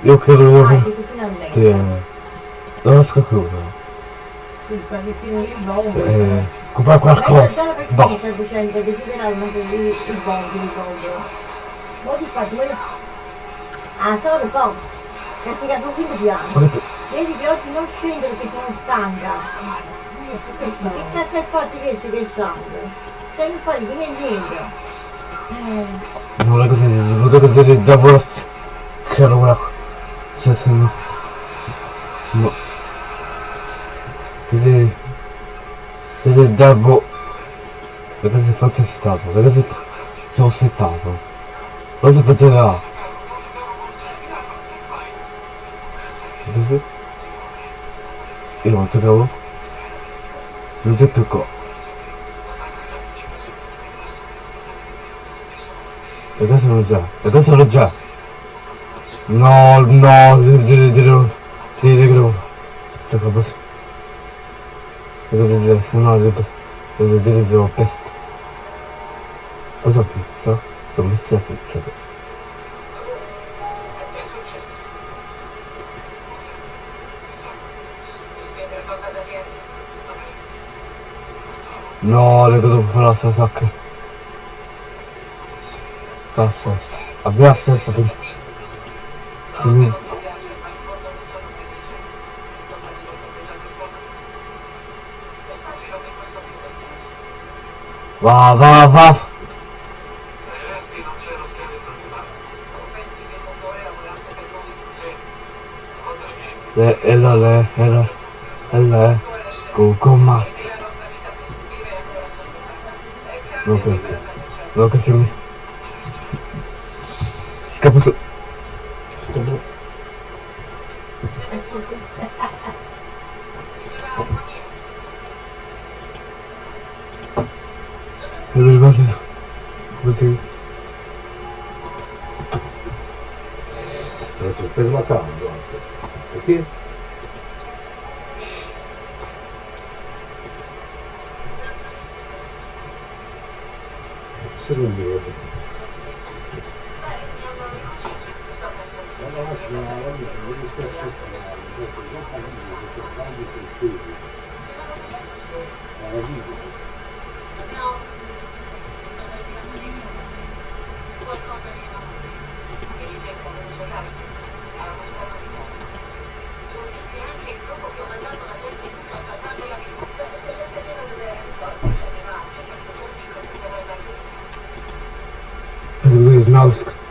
Io credo che... Non riesco a credere. Eh, comprare qualcosa. Basta. Ah, solo un po'. Castigato un quinto piano. Guardate, Vedi che oggi non scendo perché sono stanca. Che cazzo è fatto questo che sangue? Cioè non fai di niente. Eh, non è così, si può vedere davvero che roba. Cioè, se no... No. Deve... Deve davvero... Perché se fosse stato, perché se se fosse stato. Cosa faceva? Così? Io non toccavo. Non c'è più cosa. E questo sono già, e questo sono già. No, no, dire, devo dire fare. Sta cosa. Devo dire, se no devo dire che ho pesto. Cosa ho fatto? Sono messo a fare. No, le devo fare la stessa sacca. Fa la stessa. Aveva la stessa quindi. Se mi... Va, va, va! Le, e la le, e la, e le, go, go, mazzo. Non penso. No, che se mi... Scappo su. E mi rimase su. Così. Ho preso la cambio anche. Perché? Secondo Znalsk. Yes.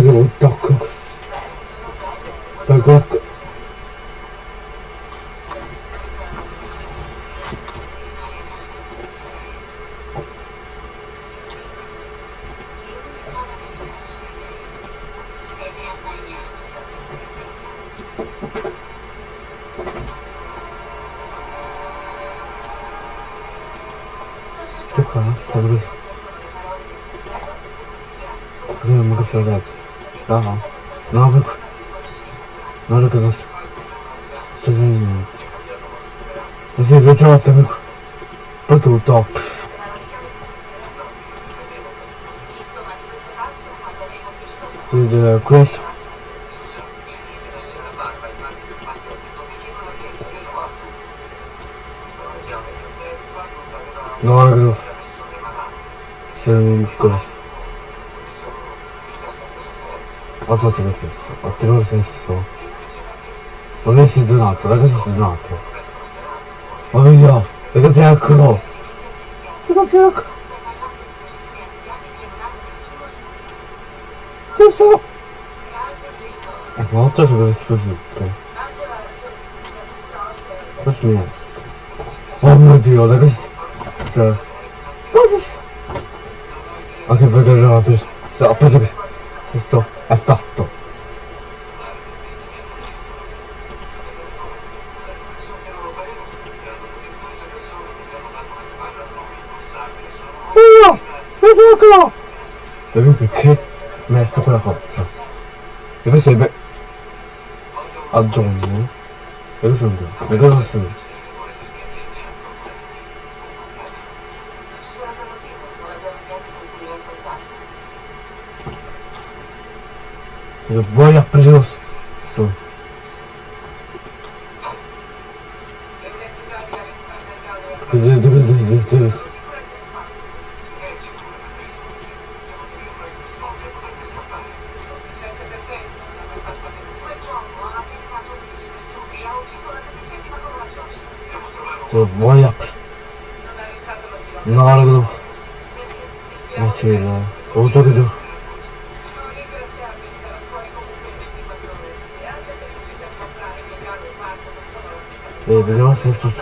Siamo Vedi cosa un tocco. Fai qualcosa. ed è abbagnato Che qua? Sta così. Vediamo che sta adesso. No, no. No, per qua. Guarda cosa sta. Sta venendo. E si è trovato per qua. Poi tutto. Vedete questo. No, guarda cosa fa. Sei questo. Ho fatto lo stesso, ho tenuto lo stesso. Non è si donato, ragazzi si donato. Ma via, ragazzi eccolo. Ragazzi eccolo. Stesso. Eh, ma oltre che l'esplosivo. Cosa mi è? Oh mio dio, ragazzi. Sta. Cosa sta? Ok, perché non ho preso. Sto, ho preso che. Sto, ha fatto. Oh, Tezuko! Tezuko che merita quella forza. E questo è... Be... aggiungo E questo è un gioco. E cosa sta Se vuoi aprire lo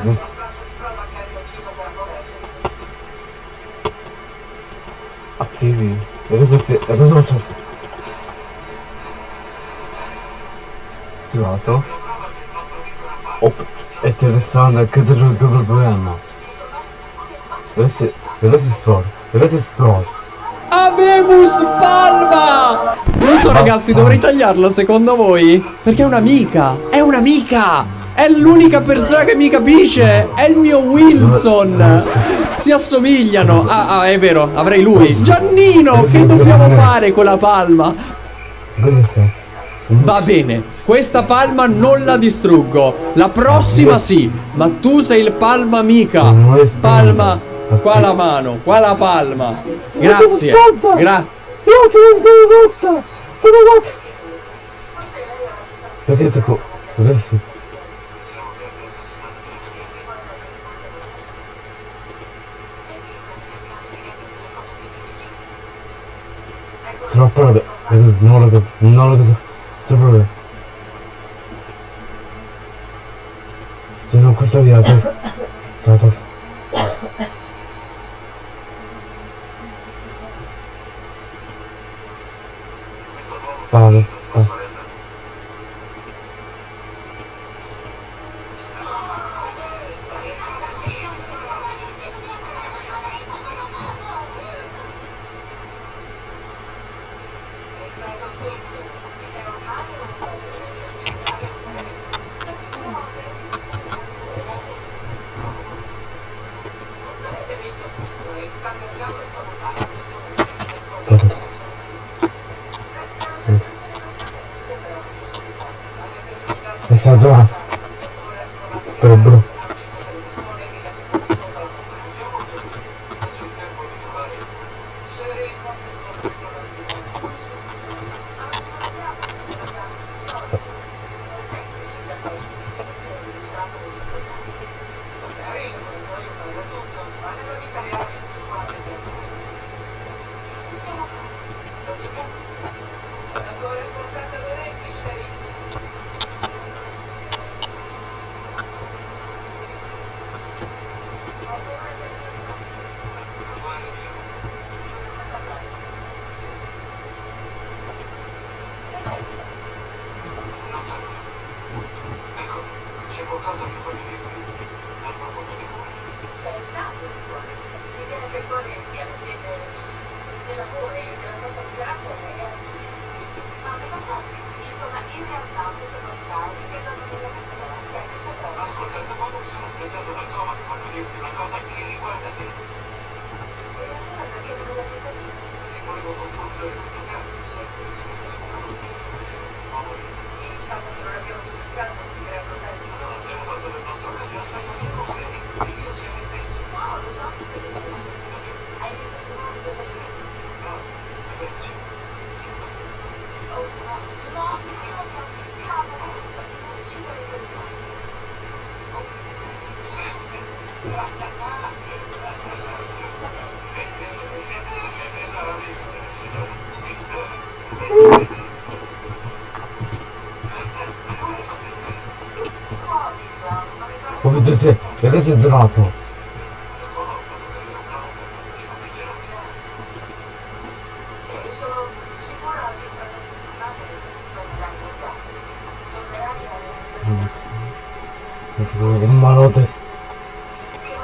correggere. Attivi. E questo si. E questo faccio. Girato. Ops, è interessante che c'è il tuo problema. Storia. E questo è storia. Avemus Palma! Non so ragazzi, dovrei tagliarlo secondo voi? Perché è un'amica! È un'amica! È l'unica persona che mi capisce! È il mio Wilson! Si assomigliano! Ah, ah, è vero, avrei lui! Giannino, che dobbiamo fare con la palma? Cosa sei? Va bene, questa palma non la distruggo. La prossima sì, ma tu sei il palma è Palma, qua la mano, qua la palma. Grazie. Grazie. Io ti ho rotta! Perché sto co... Perché sto... Troppo roba. Perché non lo capisco. Non lo capisco. Troppo roba. Ci sono questo di altro. Stato. Fare. Fare. This is gelato. Let's go to Marotes.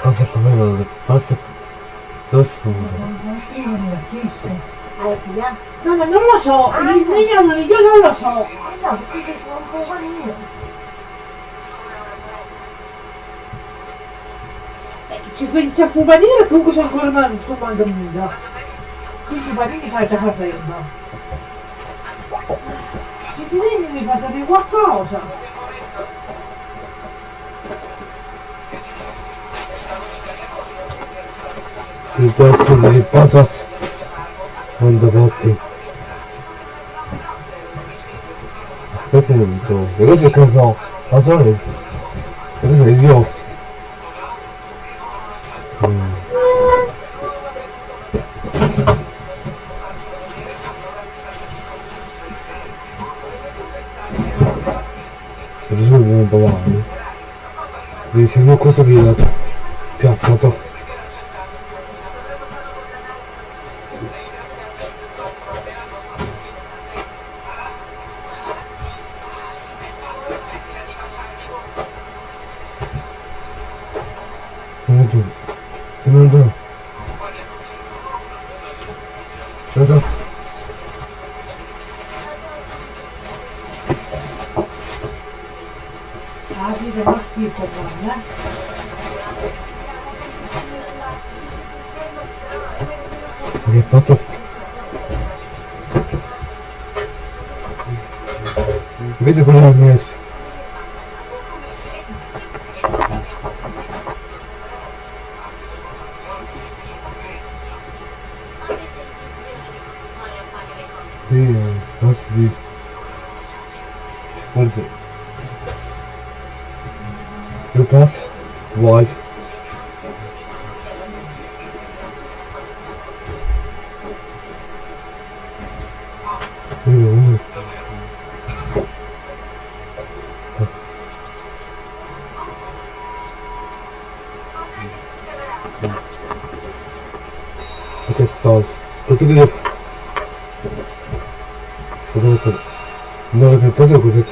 That's a command. That's a. That's food. No, no, no lo so. Niña, no, yo no lo so. pensi a Fumanera comunque c'è ancora una tua mangamunda. Quindi Fumanini sai già facendo. Se si deve mi fa sapere qualcosa. Ti tocco le patate. Quando fatti. Aspetta un minuto. E questo è caso. Ma già. E questo è idiota. Если ну курсов 500家族です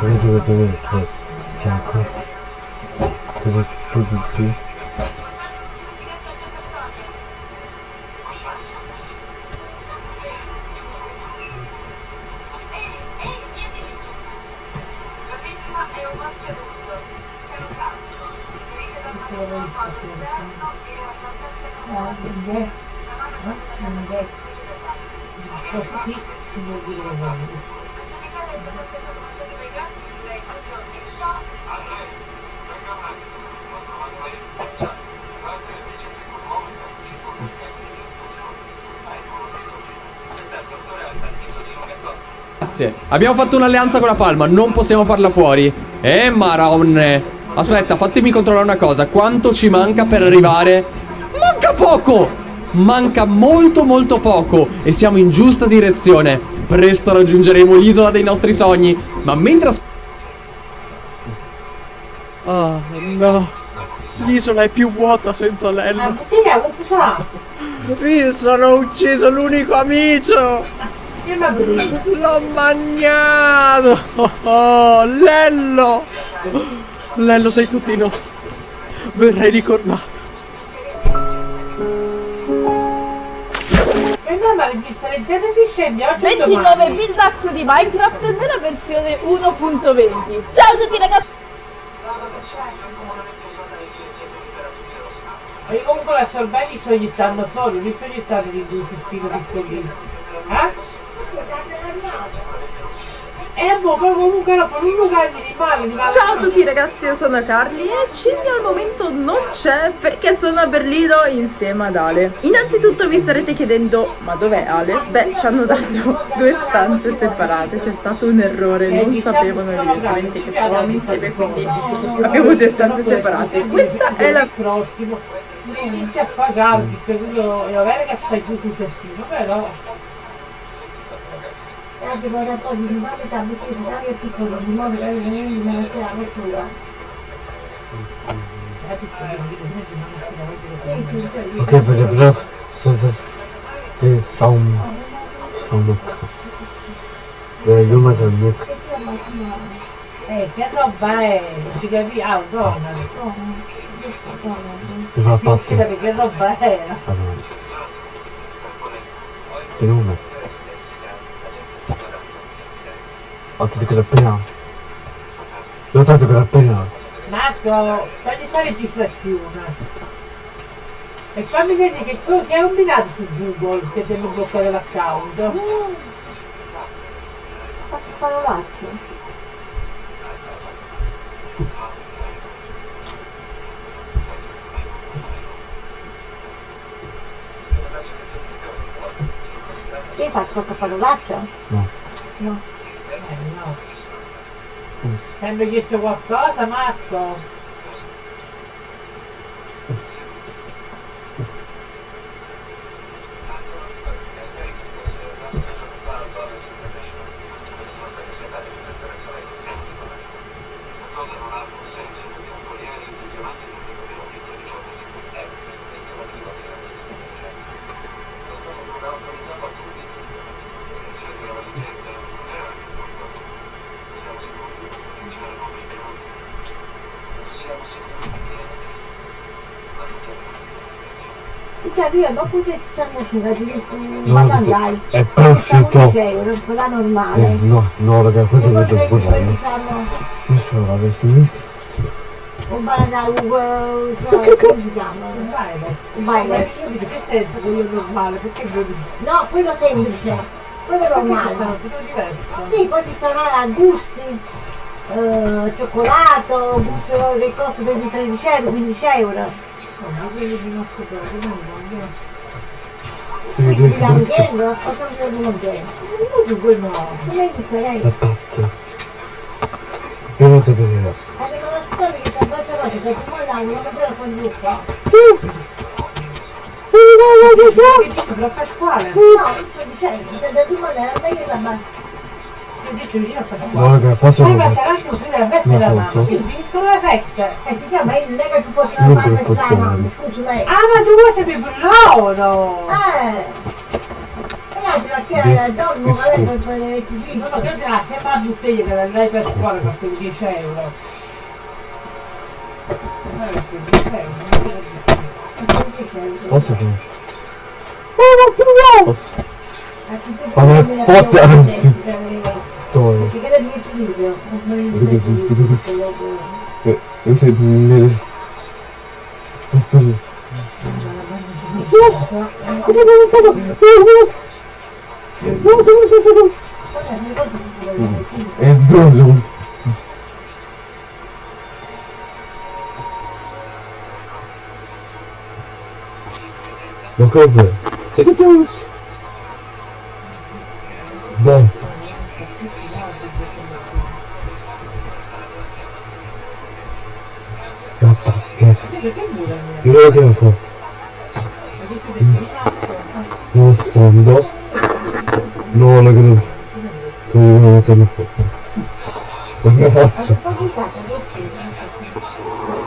这个这个这个，它讲课，这个肚子区。Abbiamo fatto un'alleanza con la Palma, non possiamo farla fuori. Eh, Maronne. Aspetta, fatemi controllare una cosa. Quanto ci manca per arrivare? Manca poco! Manca molto molto poco e siamo in giusta direzione. Presto raggiungeremo l'isola dei nostri sogni. Ma mentre... Oh, no. L'isola è più vuota senza l'ho usato. Mi sono ucciso l'unico amico. L'ho magnato! Oh, Lello! Lello sei tuttino. Verrai ricordato. E e 29 domani. Buildax di Minecraft nella versione 1.20 Ciao a tutti ragazzi io comunque la sorbelli sto gettando fuori, non sto gettando di sul filo piccolino. Eh? E boh, poi comunque per un lugar di male, di male. Ciao a tutti ragazzi, io sono Carly e Cindy al momento non c'è perché sono a Berlino insieme ad Ale. Innanzitutto vi starete chiedendo, ma dov'è Ale? Beh, ci hanno dato due stanze separate, c'è stato un errore, non sapevano evidentemente che stavamo insieme, quindi abbiamo due stanze separate. Questa è la... Mi inizia a cui io va bene che stai giù qui sestino, però... E anche poi poi di nuovo da buttare di aria piccolo, di modo che non mi mette la vettura. Sì, sì, sì. Ok, perché però senza te som somuk. Eh, io ma somuk. Eh, che roba è? Non si capisce? Ah, donna. Che era appena. Io ho detto che era appena. Marco, togli sta registrazione. E fammi vedere che, tu- che hai combinato su Google che ti hanno bloccato l'account. Fatto parolacce. Che hai fatto qualche parolaccia? No. No. Hanno chiesto qualcosa, Marco? Tuttavia, dopo che ci stanno facendo di No, ma questo dai, è perfetto. 11 euro, quella Eh, normale. no, no, raga, questo è quelli buono. che fanno Questo l'avessi visto. un banana, un come si chiama? Vai, vai. Un. Che senso quello normale? Perché No, quello semplice, quello normale. sono? Sì, poi ci sono eh, gusti, eh, cioccolato, gusto del costo di 13 euro, 15 euro. Insomma, quelli di nostro cose, non voglio. Devi Quindi dire la soprattutto intendo o sono più contento? Comunque no. Come è differente? la parte. Devo sapere. Avevano detto che questa cosa che ti mollano, non me lo conduca. Che dico, però Pasquale? No, sto dicendo, se da tu mollare, meglio la mano. Ho detto vicino a Pasquale. No, raga, la festa Una della mamma. foto. Finiscono le feste. E ti chiama, non è che scusi lei. Ah, ma tu vuoi sapere? Eh! E altro perché Dis- dormo disco. No, no, che sembra la bottiglia che andai per scuola costa 10 euro. Eh, che 10 euro, non te lo dico. Posso fare? Ma Ma forse era un Perché Dove? che da 10 video. Vedi, vedi, vedi. Eh, Io sei nelle... Aspetta. Come sono stato? No, dove sei stato? È dove? Ma come? E Direi che è forte. Lo sfondo. No, la che una volta forte. Non ne faccio.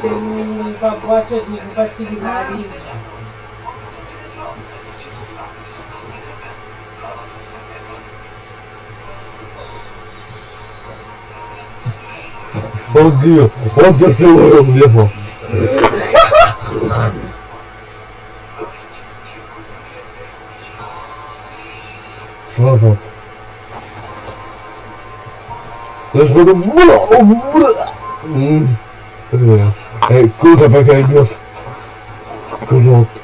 C'è un babbo di particolari. Oddio, oddio se vuoi mia forza. Sono forza. Lo stato mm. Eh, scusa perché il mio cosotto.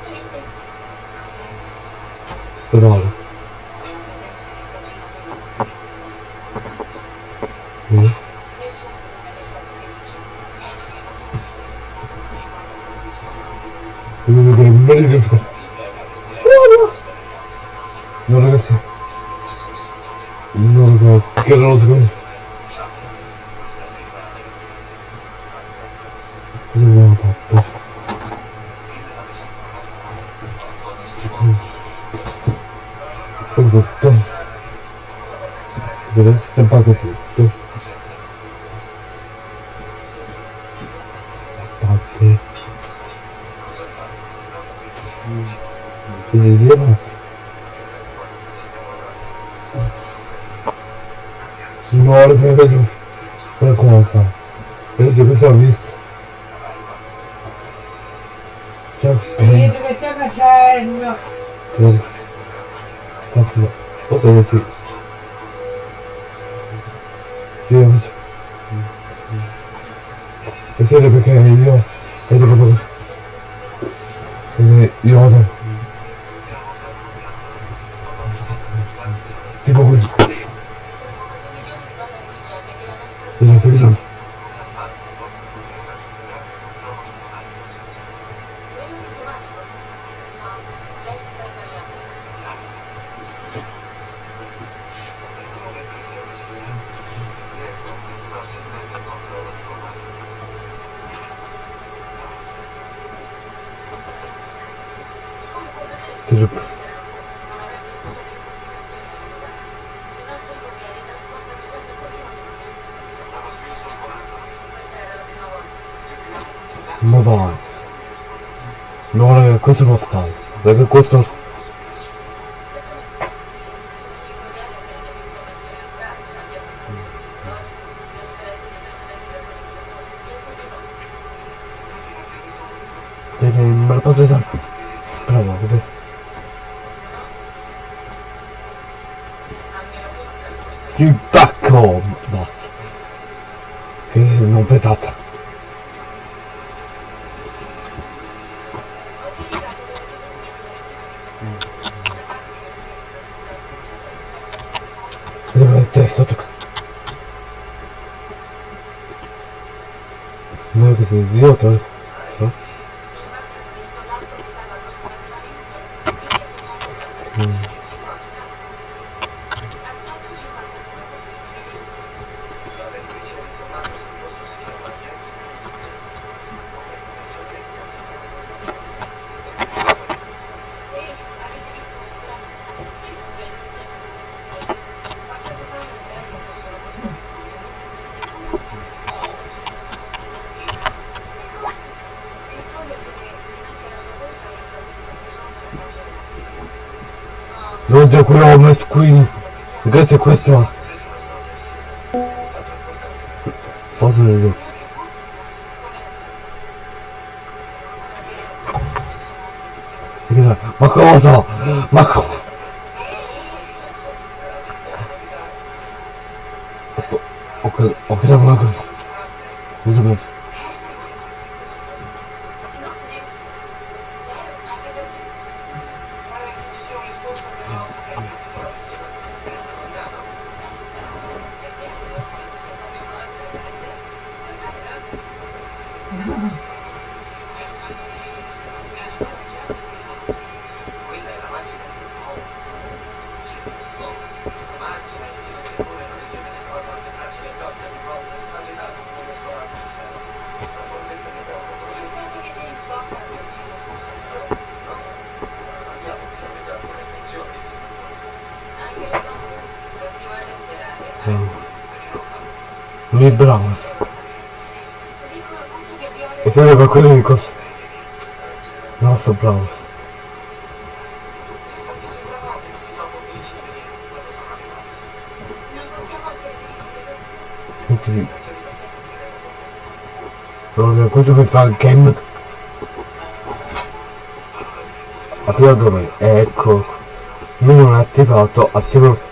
Scusa. No ragazzi. No raga, che non lo so. Cosa vuoi papà? Poi tutto. Ti deve stampato tutto. Quindi di avanti. No, raga, vedo quella cosa. Vedete cosa ho visto? Ciao, Vedo che stai facendo. ciao. Infatti, cosa vuoi tu? Io cosa? E siete perché io... Vedete proprio cosa? E io cosa? Tipo così. Io fai cosa? Tipo... Ma dai. No raga, cosa costa? Perché questo... Cioè, Non già quello ho messo qui. Grazie a questo. Mi bravo. E siete per quello di cosa? No, sto bravo. Metti Allora, questo per fare il game. Attivatore, ecco. Mi non è attivato, attivo.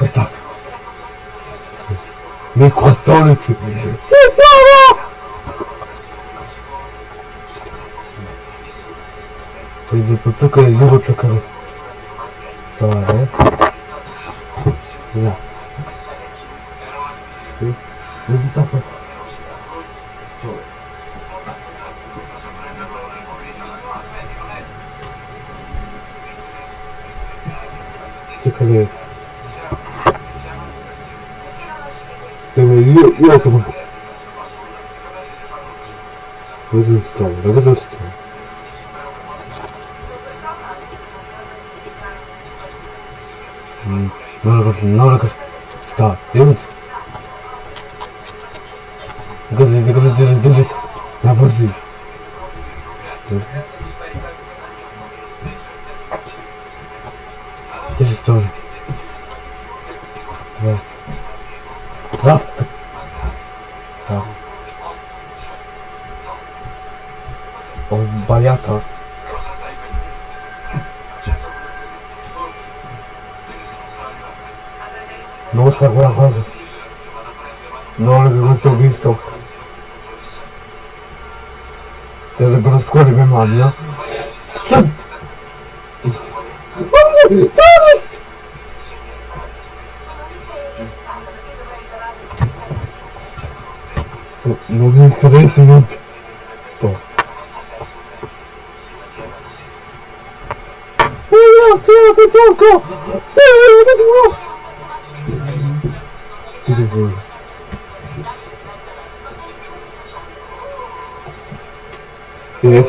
Questa. Nel 14. Sì, sono! Vedi, tutto che io devo giocare. Trovare. No. Sì. Dove si sta qua? Giocare. Dove io, io ho trovato. Cosa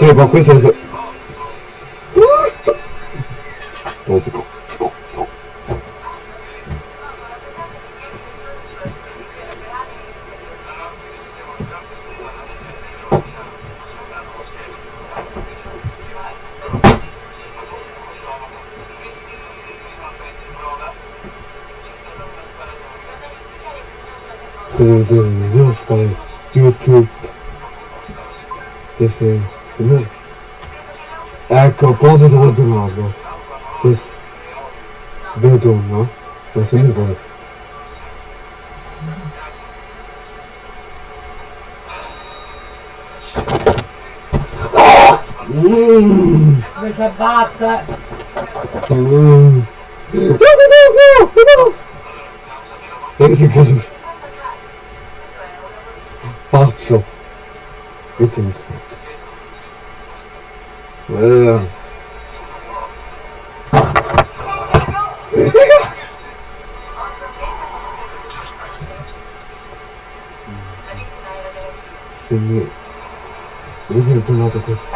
Sì, adesso ma questo adesso... Oh, dico, dico, dico. Devo, devo, devo stare YouTube. Sì, sì, sì, no. Ecco, forse sono tornato. Questo. Vedo, no? Sono sempre questo. Mmm. Come si abbatte? Mmm. Cosa devo fare? E che cosa? Pazzo. Che senso? Se mi... Mi sono tornato così.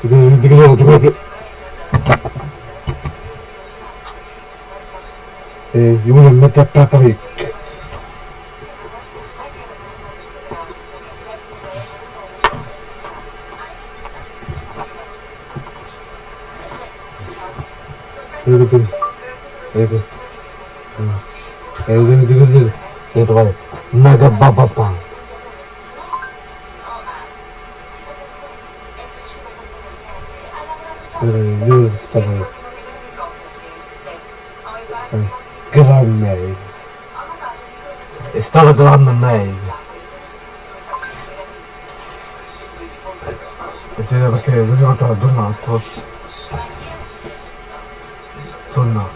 Ti credo, ti credo, ti credo. Eh, io voglio mettere Peppa Pig. Ecco Ecco tu, ecco tu. Sei trovato. Mega bababa. Io stavo. Gran meglio. È stato gran meglio. E siete perché lui è stato aggiornato. Aggiornato. Troppo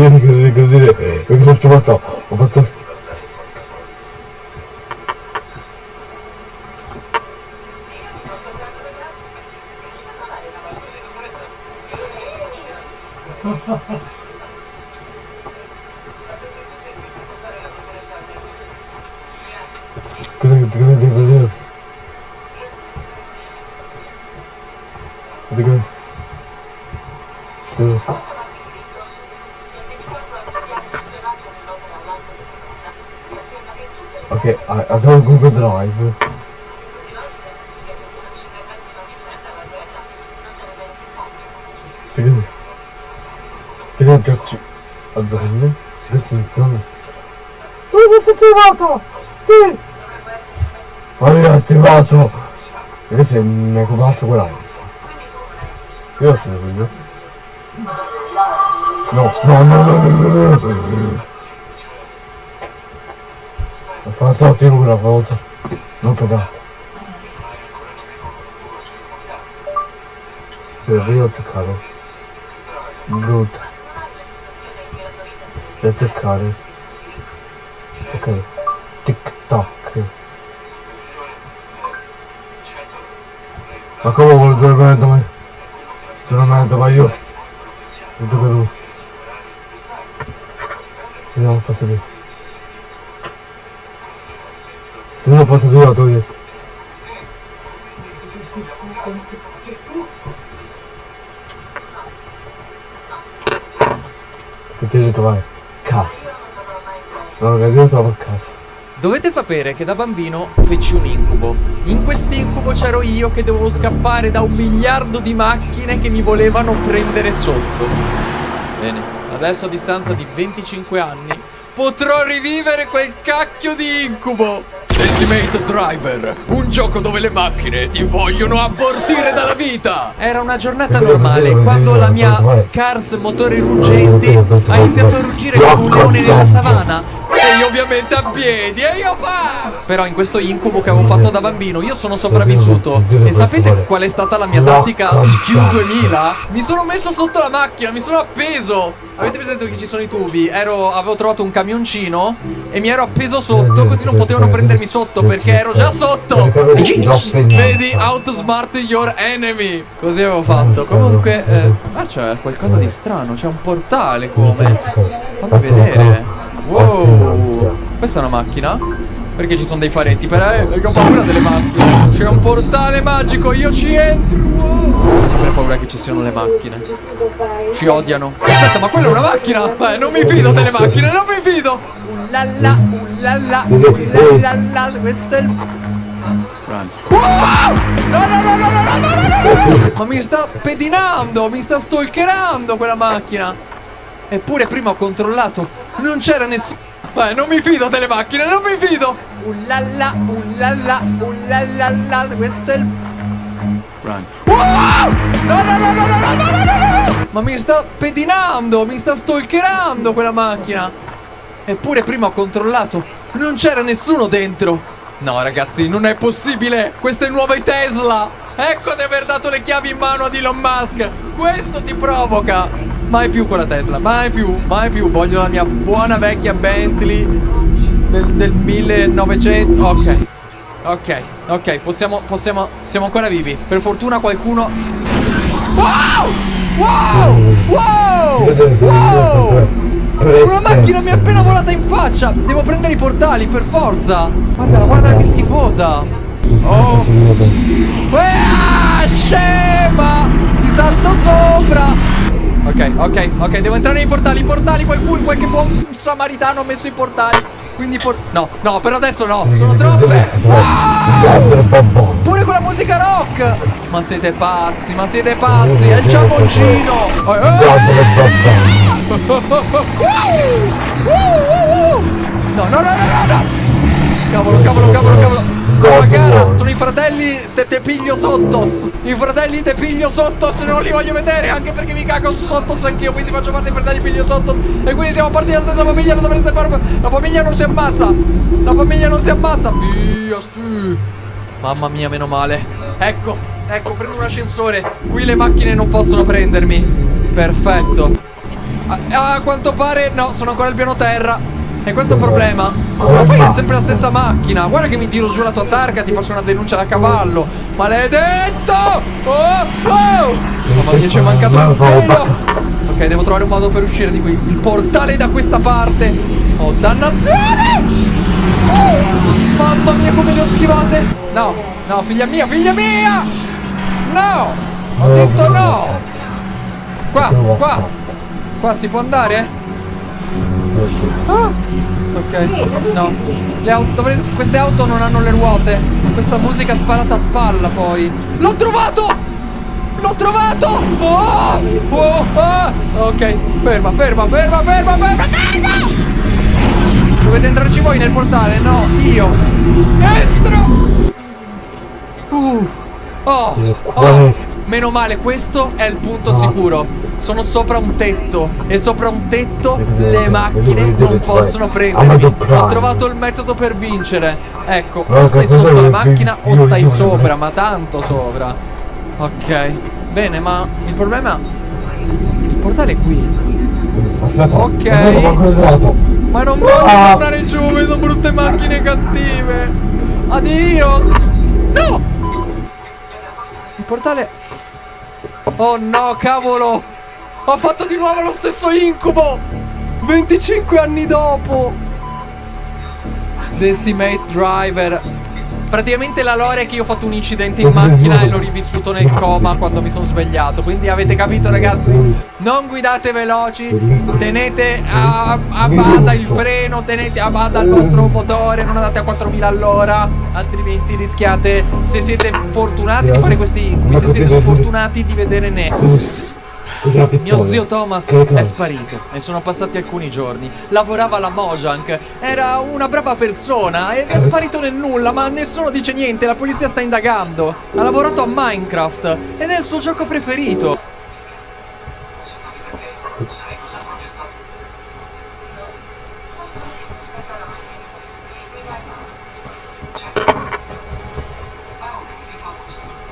Così, così, così. E cosa ho fatto? Ho fatto attivato! Sì! Aveva attivato! E questo è un ecopasso corazza. Io sono figlio. No, no, no, no, no, no, no. Fa una sorta di cura, fa una sorta... Non toccato. Io ho toccato. Brutta. Cioè toccare. Acabou, vou desarmar também. Desarmar também, eu. Eu tô com o. Se não, posso ver. Se não, posso ver, eu tô isso. Entendi, também. Caça. Não, não, não, não, não, caça. Dovete sapere che da bambino feci un incubo. In quest'incubo c'ero io che dovevo scappare da un miliardo di macchine che mi volevano prendere sotto. Bene, adesso a distanza di 25 anni potrò rivivere quel cacchio di incubo. Ultimate Driver, un gioco dove le macchine ti vogliono abortire dalla vita. Era una giornata normale quando la mia Cars motore ruggente ha iniziato a ruggire come un leone nella savana. E io ovviamente a piedi e io pa! Però in questo incubo che avevo fatto da bambino io sono sopravvissuto. E sapete qual è stata la mia tattica Q2000? Mi sono messo sotto la macchina, mi sono appeso. Avete presente che ci sono i tubi? Ero, avevo trovato un camioncino E mi ero appeso sotto così non potevano prendermi sotto perché ero già sotto. Vedi, outsmart your enemy. Così avevo fatto. Comunque, eh, ah c'è qualcosa di strano C'è un portale come. Fammi vedere Wow. Questa è una macchina? Perché ci sono dei faretti? Per eh, perché ho paura delle macchine. C'è un portale magico, io ci entro. Ho sempre paura che ci siano le macchine. Ci odiano. Aspetta, ma quella è una macchina? Beh, non mi fido delle macchine, non mi fido. Ullalla, ullalla, ullalla Questo è il... No, no, no, no, no, no, no, no, no! Ma mi sta pedinando, mi sta stalkerando quella macchina. Eppure prima ho controllato Non c'era nessuno Beh, non mi fido delle macchine, non mi fido! Ullalla, ullalla, ullalla Questo è il... Run. Wow! No, no, no, no, no, no, no, no, no Ma mi sta pedinando Mi sta stalkerando quella macchina! Eppure prima ho controllato Non c'era nessuno dentro! No ragazzi, non è possibile! Queste nuove Tesla! Ecco di aver dato le chiavi in mano ad Elon Musk! Questo ti provoca Mai più con la Tesla, mai più, mai più. Voglio la mia buona vecchia Bentley Del, del 1900 Ok Ok, ok, possiamo, possiamo Siamo ancora vivi. Per fortuna qualcuno Wow! Wow! Wow! Wow! Una macchina mi è appena volata in faccia. Devo prendere i portali per forza. Guarda, guarda che schifosa. Oh. Ah, scema. Ti salto sopra Ok, ok, ok, devo entrare nei portali, portali, qualcuno, qualche buon samaritano ha messo i portali. Quindi por No, no, per adesso no, sono troppe. Wow! Pure con la musica rock. Ma siete pazzi, ma siete pazzi, è il ciamoncino. Oh, No, no, no, no, no, no. Cavolo, cavolo, cavolo, cavolo. Nuova gara, sono i fratelli te, te piglio sottos. I fratelli te piglio sottos, non li voglio vedere, anche perché mi cago sottos anch'io, quindi faccio parte dei fratelli piglio sottos. E quindi siamo partiti dalla stessa famiglia, non dovreste fare. La famiglia non si ammazza. La famiglia non si ammazza. Via, sì. Mamma mia, meno male. Ecco, ecco, prendo un ascensore. Qui le macchine non possono prendermi. Perfetto. Ah, a quanto pare no, sono ancora al piano terra. E questo è il problema. Ma poi è sempre la stessa macchina. Guarda che mi tiro giù la tua targa, ti faccio una denuncia da cavallo. Maledetto! Oh! Oh! Mamma mia, ci è mancato Ma un pelo. Ok, devo trovare un modo per uscire di qui. Il portale è da questa parte. Oh, dannazione! Oh, mamma mia, come le ho schivate! No, no, figlia mia, figlia mia! No! Ho detto no! Qua, qua! Qua si può andare? Ah, ok. No. Le auto, queste auto non hanno le ruote. Questa musica sparata a palla poi. L'ho trovato! L'ho trovato! Oh! Oh! ah! Ok, ferma, ferma, ferma, ferma, ferma, ferma! Dovete entrarci voi nel portale? No, io. Entro! Uh. Oh, oh, meno male, questo è il punto sicuro. Sono sopra un tetto e sopra un tetto le macchine non possono prendermi. Ho trovato il metodo per vincere. Ecco, o stai sotto la macchina o stai sopra, ma tanto sopra. Ok, bene, ma il problema... Il portale è qui. Aspetta. Ok. Ma non voglio Ah. tornare giù, vedo brutte macchine cattive. Adios. No! Il portale... Oh no, cavolo! Ho fatto di nuovo lo stesso incubo! 25 anni dopo! Decimate Driver. Praticamente la lore è che io ho fatto un incidente in macchina e l'ho rivissuto nel coma quando mi sono svegliato. Quindi avete capito ragazzi? Non guidate veloci, tenete a, a bada il freno, tenete a bada il vostro motore, non andate a 4000 all'ora, altrimenti rischiate, se siete fortunati, di fare questi incubi, se siete sfortunati di vedere ne. Mio zio Thomas è sparito e sono passati alcuni giorni. Lavorava alla Mojang, era una brava persona ed è sparito nel nulla, ma nessuno dice niente, la polizia sta indagando. Ha lavorato a Minecraft ed è il suo gioco preferito.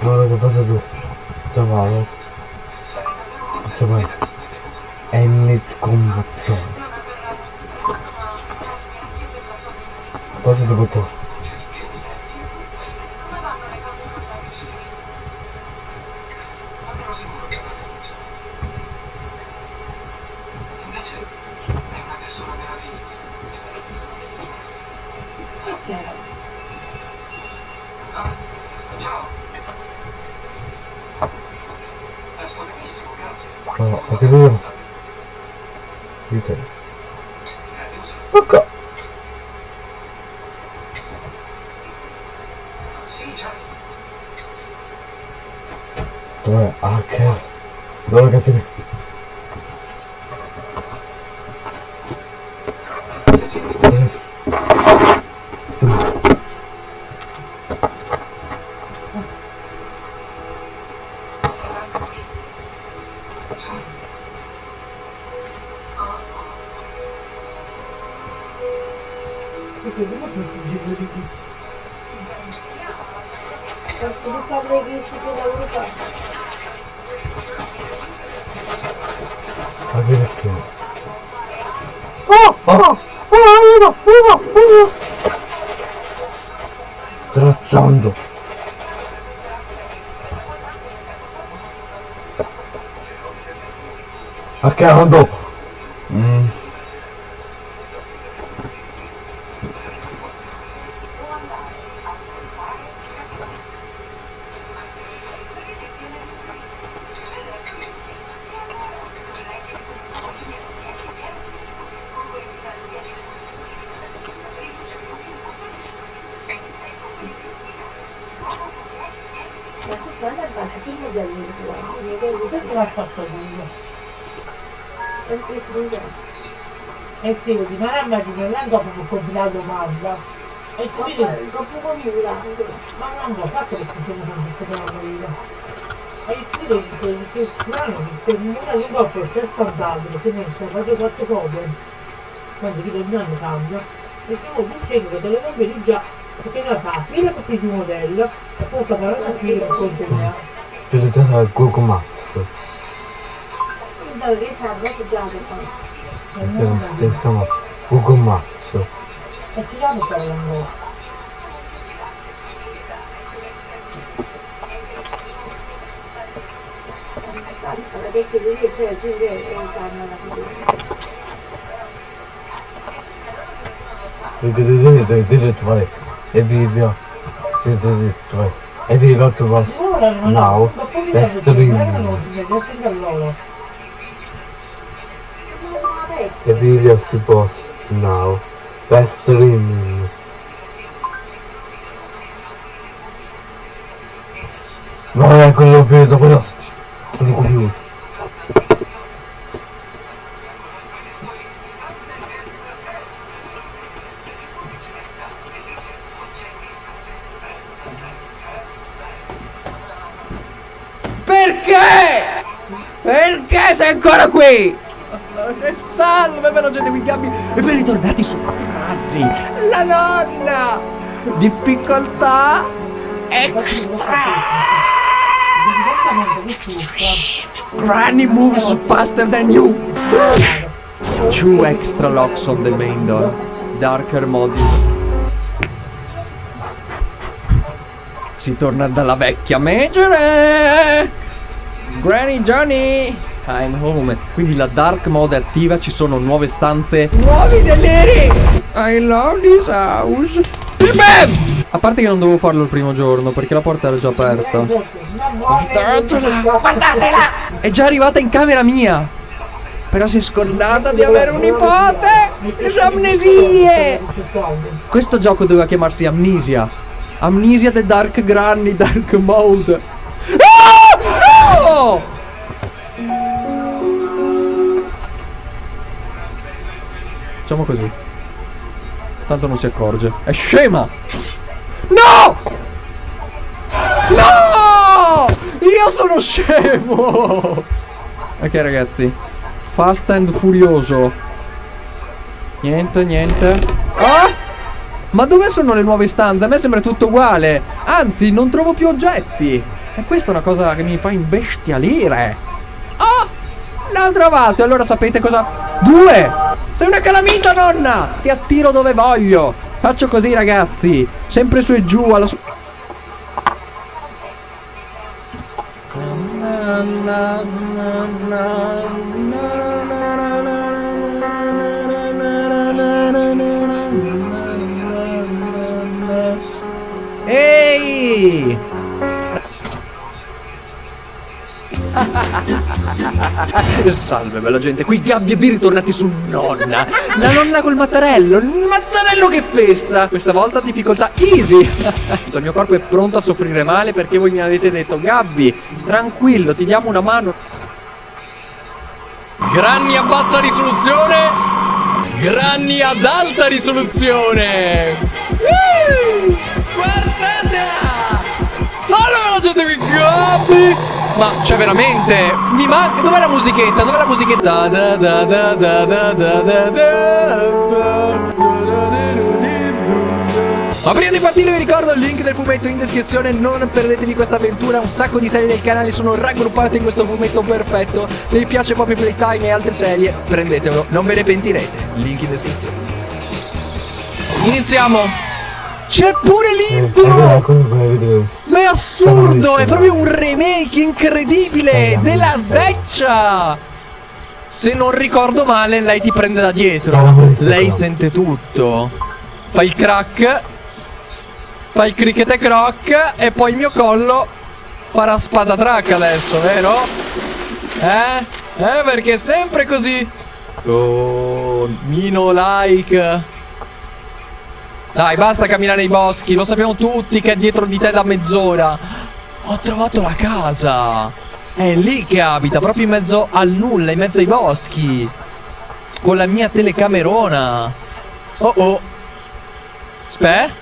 Guarda che faccio tu. Ciao Paolo. Ciao Paolo. Emmett Combazzone. Cosa ti porto? Invece è una persona meravigliosa. Ah, ciao. Eh, sto benissimo, grazie. No, ma ti vedo. Dite. Eh, devo sapere. Ok. Sì, certo. Dov'è? Ah, Accando! Mm. Ma tu guarda basta, che modelli sono? Perché l'ha fatto lui? Perché si E scrivo di non immagino non dopo che ho combinato domanda. E tu vedi, Troppo confusa. ma non l'ho fatto perché sono con questa io. E tu vedi che è strano che per una lingua poi c'è stato perché ne sto facendo quattro cose. Quando dico ogni anno cambia. Perché io mi seguo che le vedi già. Perché noi fa fila con il modello e poi sta parlando a fila con consegna. Utilizzata Google Maps. andavo che serve, che già poi. Stiamo, stiamo Google Maps. E per l'angolo. Allora, che che devi cioè, ci vede, torna da qui. Perché devi, devi, devi trovare e vivio. Devi, devi trovare e us Ora non now. That's the date dream. non ti devo sempre loro. E vivio to us now. That's the dream. No, è quello vedo, quello sono curioso. Perché? Perché sei ancora qui? Salve gente qui Gabby e ben ritornati su Granny, la nonna! Difficoltà extra! Granny moves faster than you! Two extra locks on the main door. Darker mode. Si torna dalla vecchia megere! Granny Johnny! I'm home. Quindi la dark mode è attiva, ci sono nuove stanze. Nuovi deleri! I love this house. Bam! A parte che non dovevo farlo il primo giorno perché la porta era già aperta. Guardatela! Guardatela! È già arrivata in camera mia! Però si è scordata di avere un nipote! Sono amnesie! Questo gioco doveva chiamarsi Amnesia. Amnesia The Dark Granny Dark Mode. Ah! No! Facciamo così. Tanto non si accorge. È scema! No! No! Io sono scemo! Ok ragazzi. Fast and furioso. Niente, niente. Ah! Ma dove sono le nuove stanze? A me sembra tutto uguale. Anzi, non trovo più oggetti. E questa è una cosa che mi fa imbestialire. L'ho trovato. Allora sapete cosa? Due! Sei una calamita, nonna! Ti attiro dove voglio. Faccio così, ragazzi. Sempre su e giù alla su... Ehi! Salve bella gente, qui Gabby e B ritornati su nonna. La nonna col mattarello, il mattarello che pesta. Questa volta difficoltà easy. Il mio corpo è pronto a soffrire male perché voi mi avete detto Gabby, tranquillo, ti diamo una mano. Granny a bassa risoluzione Granny ad alta risoluzione. Guardatela Salve la gente qui Gabby Ma cioè veramente Mi manca Dov'è la musichetta? Dov'è la musichetta? Da da da da da da da da ma prima di partire vi ricordo il link del fumetto in descrizione, non perdetevi questa avventura, un sacco di serie del canale sono raggruppate in questo fumetto perfetto. Se vi piace Poppy Playtime e altre serie, prendetelo, non ve ne pentirete. Link in descrizione. Iniziamo! C'è pure Eh, l'intro! fai vedere? Ma è assurdo! È proprio un remake incredibile della vecchia! Se non ricordo male, lei ti prende da dietro. Lei sente tutto. Fa il crack. Fa il cricket e croc. E poi il mio collo farà spada track adesso, vero? Eh? Eh, perché è sempre così. Oh, Mino like. Dai, basta camminare nei boschi. Lo sappiamo tutti che è dietro di te da mezz'ora. Ho trovato la casa. È lì che abita, proprio in mezzo al nulla, in mezzo ai boschi. Con la mia telecamerona. Oh oh. Spe?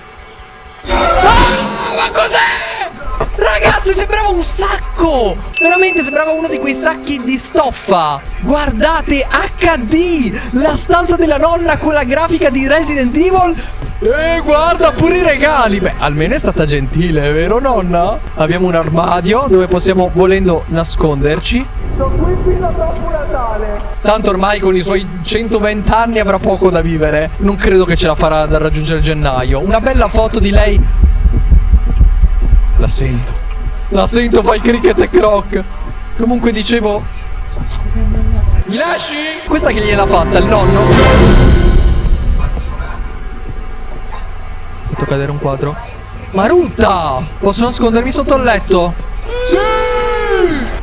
Ah, ma cos'è? Ragazzi, sembrava un sacco! Veramente sembrava uno di quei sacchi di stoffa! Guardate, HD! La stanza della nonna con la grafica di Resident Evil! E guarda pure i regali! Beh, almeno è stata gentile, vero nonna? Abbiamo un armadio dove possiamo, volendo, nasconderci. Sto qui fino a dopo Natale! Tanto ormai con i suoi 120 anni avrà poco da vivere. Non credo che ce la farà da raggiungere gennaio. Una bella foto di lei. La sento. La sento, fa il cricket e croc. Comunque dicevo. Mi lasci? Questa che gliel'ha fatta, il nonno? Fatto cadere un quadro. Marutta! Posso nascondermi sotto il letto? Sì!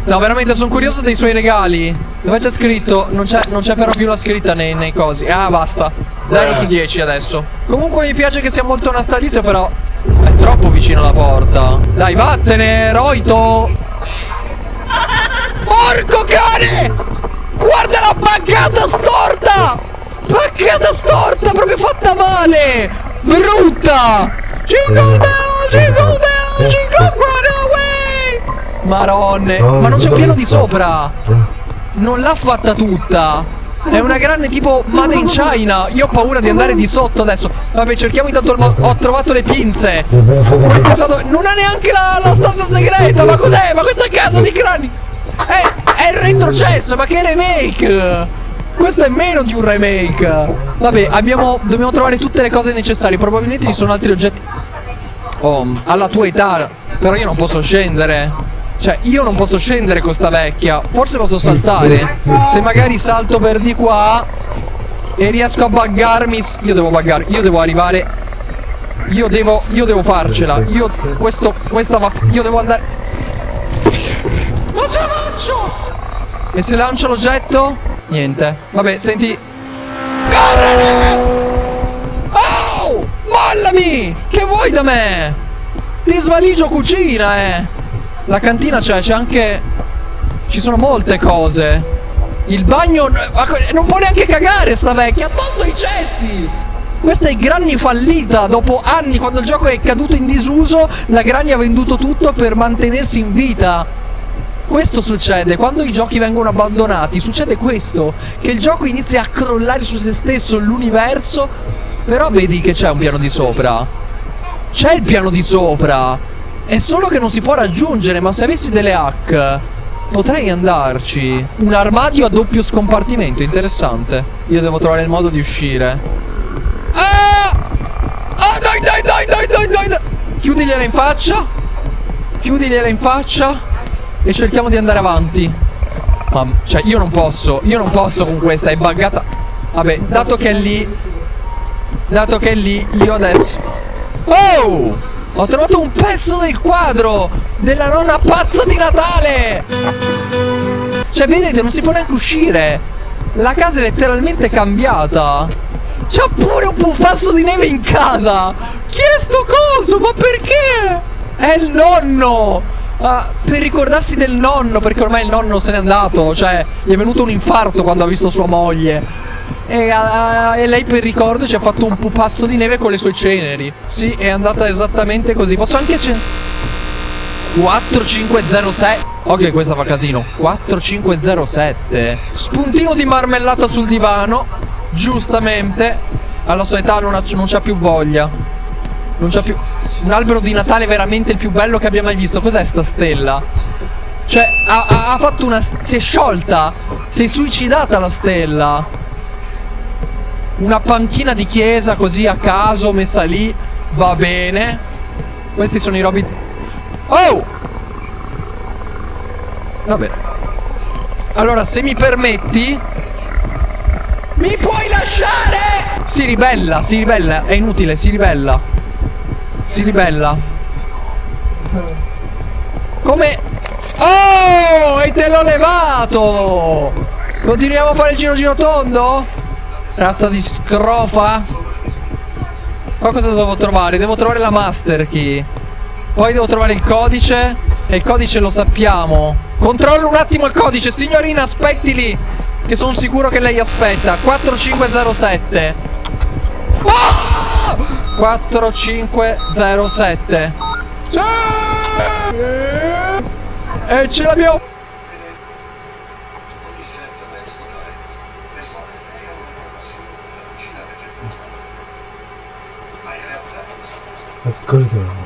No, veramente sono curioso dei suoi regali. Dove c'è scritto? Non c'è, però più la scritta nei, nei cosi. Ah, basta. 0 su 10 adesso. Comunque mi piace che sia molto natalizio, però è troppo vicino alla porta. Dai, vattene, Roito! Porco cane! Guarda la baccata storta! Baccata storta, proprio fatta male! Brutta! Jingle bell, jingle bell, jingle run Maronne, ma non c'è un piano di sopra! Non l'ha fatta tutta! È una grande tipo Made in China. Io ho paura di andare di sotto adesso. Vabbè, cerchiamo intanto il modo. Ho trovato le pinze. Questo è stato. Non ha neanche la, la stanza segreta. Ma cos'è? Ma questo è casa di crani. È, è il retrocesso, ma che remake! Questo è meno di un remake. Vabbè, abbiamo. Dobbiamo trovare tutte le cose necessarie. Probabilmente ci sono altri oggetti. Oh, alla tua età. Però io non posso scendere. Cioè, io non posso scendere con sta vecchia. Forse posso saltare. Se magari salto per di qua e riesco a buggarmi. Io devo buggare. Io devo arrivare. Io devo. Io devo farcela. Io. Questo. Questa va. Io devo andare. Non ce la faccio! E se lancio l'oggetto? Niente. Vabbè, senti. Correre! Oh! Mollami! Che vuoi da me? Ti svaligio cucina, eh! La cantina c'è, c'è anche... Ci sono molte cose. Il bagno... Non può neanche cagare sta vecchia, ha tolto i cessi! Questa è Granny fallita, dopo anni, quando il gioco è caduto in disuso, la Granny ha venduto tutto per mantenersi in vita. Questo succede, quando i giochi vengono abbandonati, succede questo, che il gioco inizia a crollare su se stesso, l'universo, però vedi che c'è un piano di sopra. C'è il piano di sopra, è solo che non si può raggiungere, ma se avessi delle hack, potrei andarci. Un armadio a doppio scompartimento, interessante. Io devo trovare il modo di uscire. Ah! Ah, dai, dai, dai, dai, dai, dai! Chiudigliela in faccia. Chiudigliela in faccia. E cerchiamo di andare avanti. Ma, cioè, io non posso. Io non posso con questa, è buggata. Vabbè, dato che è lì. Dato che è lì, io adesso. Oh! Ho trovato un pezzo del quadro della nonna pazza di Natale! Cioè, vedete, non si può neanche uscire. La casa è letteralmente cambiata. C'ha pure un pupazzo di neve in casa. Chi è sto coso? Ma perché? È il nonno. Ah, per ricordarsi del nonno, perché ormai il nonno se n'è andato. Cioè, gli è venuto un infarto quando ha visto sua moglie. E, ah, e lei per ricordo ci ha fatto un pupazzo di neve con le sue ceneri. Sì, è andata esattamente così. Posso anche accendere. 4506 Ok questa fa casino 4507 Spuntino di marmellata sul divano Giustamente Alla sua età non, ha, non c'ha più voglia Non c'ha più Un albero di Natale veramente il più bello che abbia mai visto Cos'è sta stella? Cioè ha, ha fatto una Si è sciolta Si è suicidata la stella Una panchina di chiesa così a caso Messa lì Va bene Questi sono i robi Oh! Vabbè. Allora, se mi permetti... Mi puoi lasciare? Si ribella, si ribella. È inutile, si ribella. Si ribella. Come... Oh! E te l'ho levato! Continuiamo a fare il giro giro tondo? Razza di scrofa? Qua cosa devo trovare? Devo trovare la master key. Poi devo trovare il codice E il codice lo sappiamo Controllo un attimo il codice Signorina aspetti lì Che sono sicuro che lei aspetta 4507 oh! 4507 sì! E ce l'abbiamo Licenza da escludere. Persone, lei ha una passione per la cucina vegetale. Ma in realtà Eccolo sono.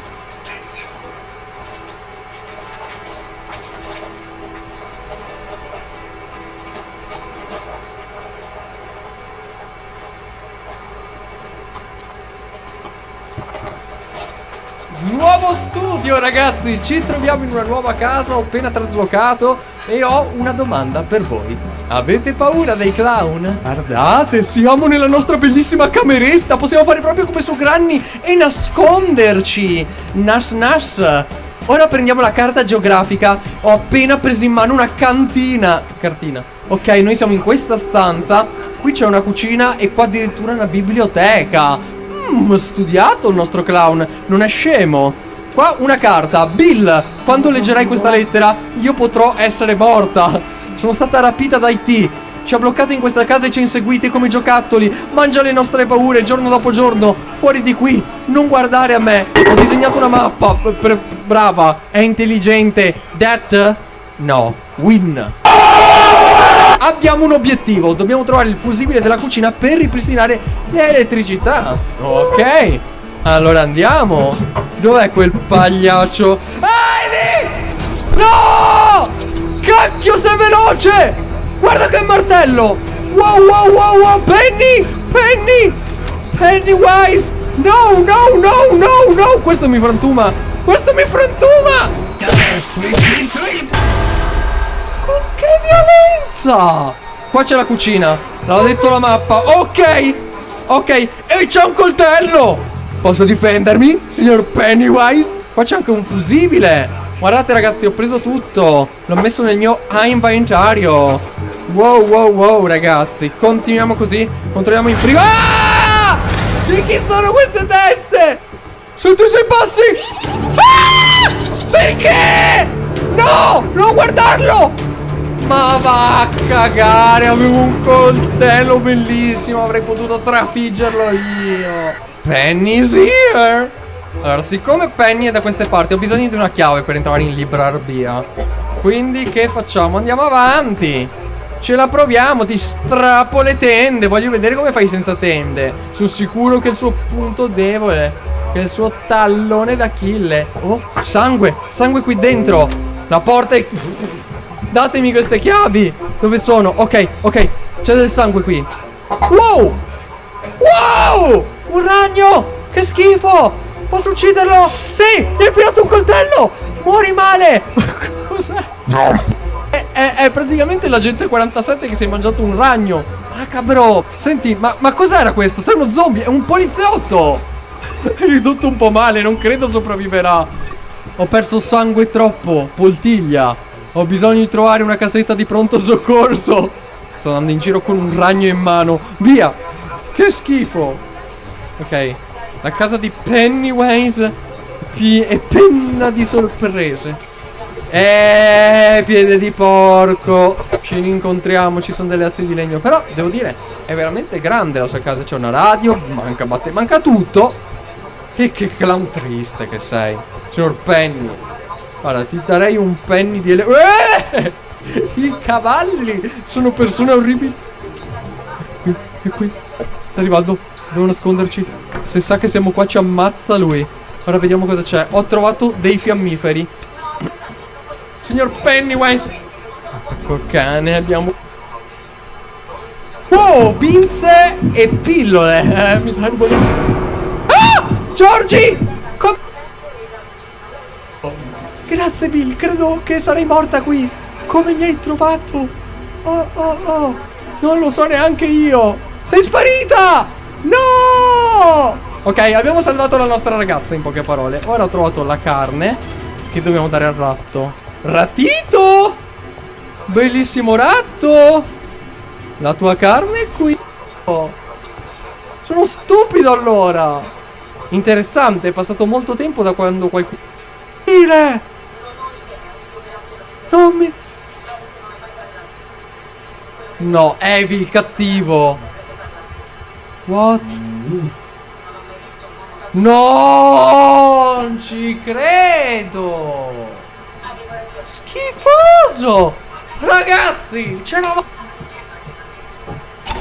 Nuovo studio, ragazzi. Ci troviamo in una nuova casa. Ho appena traslocato. E ho una domanda per voi. Avete paura dei clown? Guardate, siamo nella nostra bellissima cameretta. Possiamo fare proprio come su Granny e nasconderci. Nas nas. Ora prendiamo la carta geografica. Ho appena preso in mano una cantina. Cartina. Ok, noi siamo in questa stanza. Qui c'è una cucina e qua addirittura una biblioteca. Mmm, studiato il nostro clown. Non è scemo. Qua una carta. Bill, quando leggerai questa lettera, io potrò essere morta. Sono stata rapita da IT. Ci ha bloccato in questa casa e ci ha inseguiti come giocattoli. Mangia le nostre paure giorno dopo giorno. Fuori di qui. Non guardare a me. Ho disegnato una mappa. Brava. È intelligente. That? No. Win. Abbiamo un obiettivo. Dobbiamo trovare il fusibile della cucina per ripristinare l'elettricità. Ok. Allora andiamo. Dov'è quel pagliaccio? Heidi! No! Cacchio sei veloce! Guarda che martello! Wow wow wow wow! Penny! Penny! Pennywise! No no no no no! Questo mi frantuma! Questo mi frantuma! Che violenza! Qua c'è la cucina. L'ha detto la mappa. Ok. Ok. E c'è un coltello. Posso difendermi, signor Pennywise? Qua c'è anche un fusibile. Guardate ragazzi, ho preso tutto. L'ho messo nel mio inventario. Wow, wow, wow, ragazzi. Continuiamo così. Controlliamo in frigo. Ah! Di chi sono queste teste? Sono tu sei passi? Ah! Perché? No! Non guardarlo! Ma va a cagare, avevo un coltello bellissimo, avrei potuto trafiggerlo io. Penny's here. Allora, siccome Penny è da queste parti, ho bisogno di una chiave per entrare in libreria. Quindi che facciamo? Andiamo avanti. Ce la proviamo, ti strappo le tende. Voglio vedere come fai senza tende. Sono sicuro che il suo punto debole. Che è il suo tallone d'Achille. Oh, sangue, sangue qui dentro. La porta è... Datemi queste chiavi. Dove sono? Ok, ok. C'è del sangue qui. Wow! Wow! Un ragno! Che schifo! Posso ucciderlo? Sì! Mi hai pigliato un coltello! Muori male! Cos'è? È, è, è praticamente l'agente 47 che si è mangiato un ragno. Macabro! Senti, ma, ma cos'era questo? Sei uno zombie? È un poliziotto! È ridotto un po' male, non credo sopravviverà. Ho perso sangue troppo. Poltiglia. Ho bisogno di trovare una casetta di pronto soccorso. Sto andando in giro con un ragno in mano. Via! Che schifo! Ok. La casa di Pennywise è penna di sorprese. Eh, piede di porco. Ci incontriamo, ci sono delle assi di legno. Però, devo dire, è veramente grande la sua casa. C'è una radio, manca batte, manca tutto. Che, che clown triste che sei, signor Penny. Guarda, ti darei un penny di ele... Eh! I cavalli sono persone orribili. Qui, qui, qui. Sta arrivando. Devo nasconderci. Se sa che siamo qua ci ammazza lui. Ora vediamo cosa c'è. Ho trovato dei fiammiferi. Signor Pennywise. Ecco cane, abbiamo... Wow, pinze e pillole. Eh, mi serve... Ah! Giorgi! Com- Grazie Bill, credo che sarei morta qui. Come mi hai trovato? Oh, oh, oh. Non lo so neanche io. Sei sparita! No! Ok, abbiamo salvato la nostra ragazza in poche parole. Ora ho trovato la carne che dobbiamo dare al ratto. Ratito! Bellissimo ratto! La tua carne è qui. Sono stupido allora. Interessante, è passato molto tempo da quando qualcuno... Dire! Mi... No, Evi il cattivo. What? No, non ci credo. Schifoso. Ragazzi, ce la...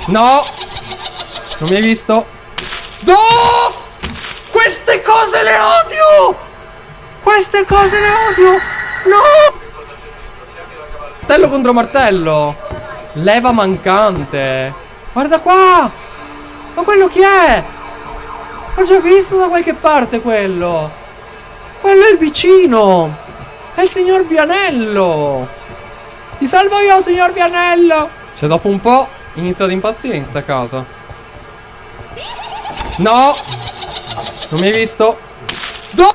No. Non mi hai visto? No! Queste cose le odio! Queste cose le odio! No! Martello contro martello! Leva mancante! Guarda qua! Ma quello chi è? L'ho già visto da qualche parte quello! Quello è il vicino! È il signor Vianello! Ti salvo io, signor Vianello! Se dopo un po' inizia ad impazzire in sta casa. No! Non mi hai visto? Do!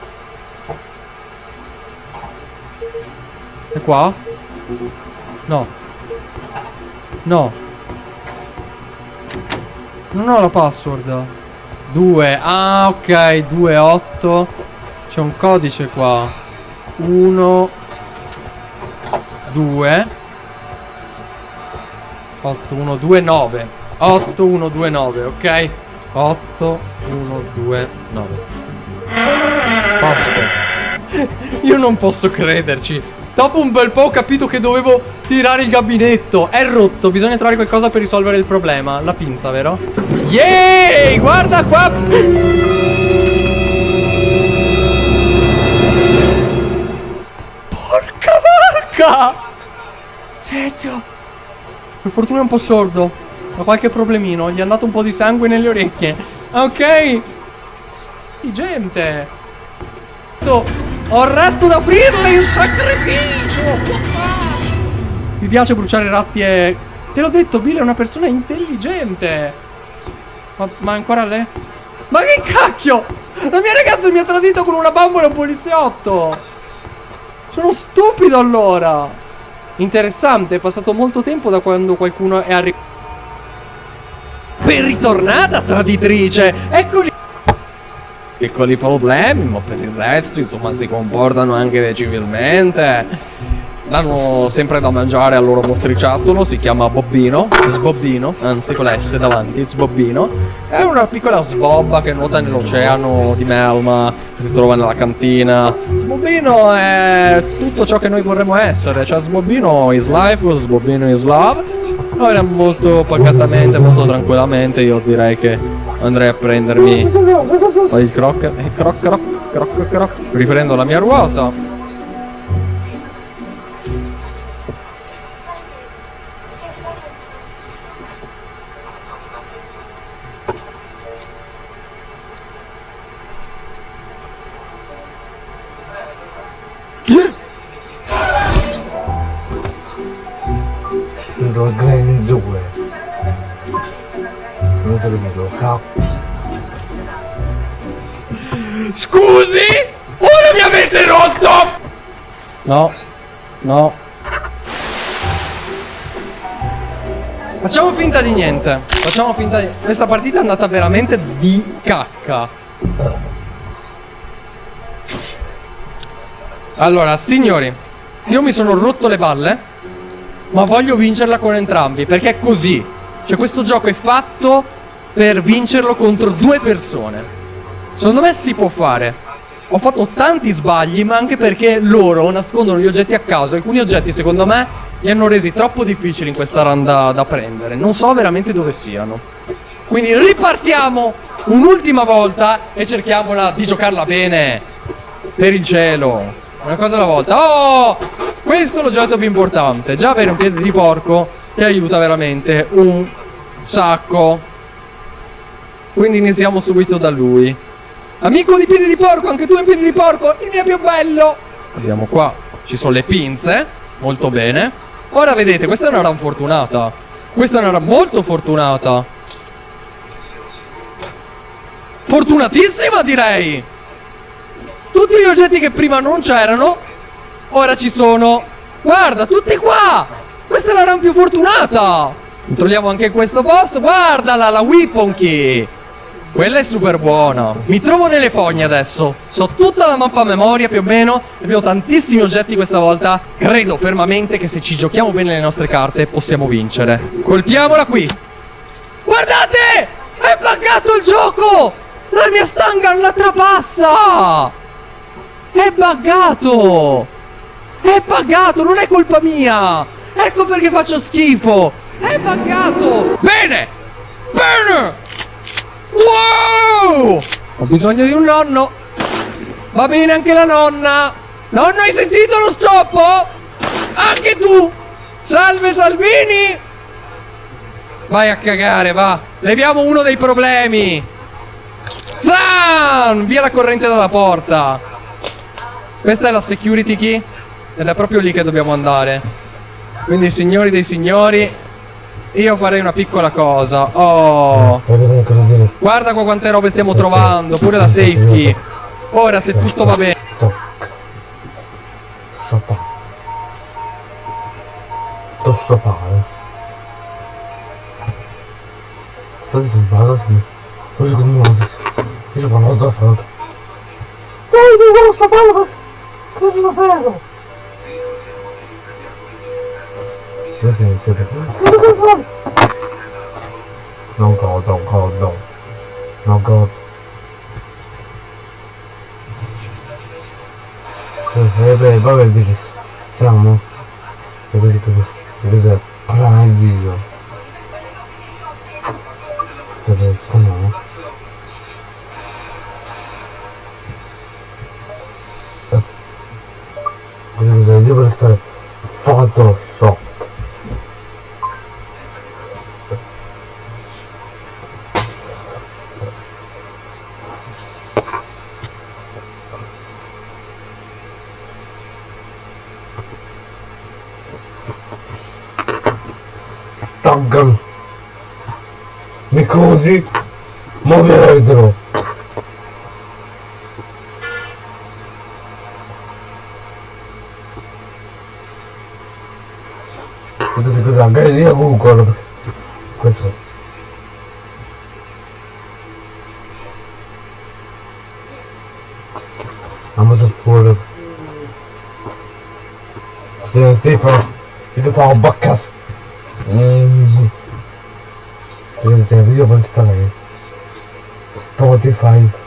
È qua? No. No. Non ho la password. 2. Ah, ok. 2, 8. C'è un codice qua. 1. 2. 8, 1, 2, 9. 8, 1, 2, 9, ok? 8, 1, 2, 9. Posto. Io non posso crederci. Dopo un bel po' ho capito che dovevo tirare il gabinetto. È rotto, bisogna trovare qualcosa per risolvere il problema. La pinza, vero? Yay! Guarda qua! Porca vacca! Sergio! Per fortuna è un po' sordo. Ha qualche problemino. Gli è andato un po' di sangue nelle orecchie. Ok! Di gente! Ho retto ad aprirle in sacrificio! Mi piace bruciare ratti e... Te l'ho detto, Bill è una persona intelligente! Ma, ma ancora lei? Ma che cacchio! La mia ragazza mi ha tradito con una bambola e un poliziotto! Sono stupido allora! Interessante, è passato molto tempo da quando qualcuno è arrivato. Ben ritornata, traditrice! Eccoli! Piccoli problemi, ma per il resto, insomma, si comportano anche civilmente. Danno sempre da mangiare al loro mostriciattolo, si chiama Bobbino, Sbobbino, anzi con l'S davanti, Sbobbino. È una piccola sbobba che nuota nell'oceano di Melma, che si trova nella cantina. Sbobbino è tutto ciò che noi vorremmo essere, cioè Sbobbino is life, Sbobbino is love. Ora molto pacatamente, molto tranquillamente, io direi che andrei a prendermi il croc, eh, croc, croc, croc, croc. Riprendo la mia ruota. No, no. Facciamo finta di niente. Facciamo finta di... Questa partita è andata veramente di cacca. Allora, signori, io mi sono rotto le balle, ma voglio vincerla con entrambi, perché è così. Cioè, questo gioco è fatto per vincerlo contro due persone. Secondo me si può fare. Ho fatto tanti sbagli, ma anche perché loro nascondono gli oggetti a caso. Alcuni oggetti, secondo me, li hanno resi troppo difficili in questa run da, da prendere. Non so veramente dove siano. Quindi ripartiamo un'ultima volta e cerchiamola di giocarla bene. Per il cielo. Una cosa alla volta. Oh! Questo è l'oggetto più importante. Già avere un piede di porco ti aiuta veramente un sacco. Quindi iniziamo subito da lui. Amico di piedi di porco, anche tu hai piedi di porco, il mio più bello. Vediamo qua, ci sono le pinze, molto bene. Ora vedete, questa è una run fortunata. Questa è una run molto fortunata. Fortunatissima direi. Tutti gli oggetti che prima non c'erano, ora ci sono. Guarda, tutti qua. Questa è la run più fortunata. Controlliamo anche questo posto. Guardala, la weapon key. Quella è super buona. Mi trovo nelle fogne adesso. So tutta la mappa a memoria più o meno. Abbiamo tantissimi oggetti questa volta. Credo fermamente che se ci giochiamo bene le nostre carte possiamo vincere. Colpiamola qui. Guardate! È buggato il gioco! La mia stanga la trapassa! È buggato! È buggato, non è colpa mia! Ecco perché faccio schifo! È buggato! Bene! Bene! Wow! Ho bisogno di un nonno. Va bene anche la nonna. Nonno, hai sentito lo scioppo? Anche tu. Salve Salvini. Vai a cagare, va. Leviamo uno dei problemi. Zan! Via la corrente dalla porta. Questa è la security key ed è proprio lì che dobbiamo andare. Quindi signori dei signori, io farei una piccola cosa. Oh, guarda qua quante robe stiamo trovando, pure la safe key. Ora se tutto va bene. To sopare. Cosa si sbaglia? Che non si Io sono parlato da. Dai, mi sopare, ma... Che non lo vedo? Sì, sì, sì. Cosa sono? Non godo, non godo. Non godo. Eh, eh, beh, vabbè, di che s- siamo? Cioè, così, così, di cos'è? Prima il video. State, stiamo? Eh. Così, così, devo restare Photoshop. Mi così? Ma mi avete rotto. Così così, anche io Google. perché- Questo. Amazon fuori. Stefano, Stefano, di che fa un baccas. Mm. Devo dire, video per installare. Spotify.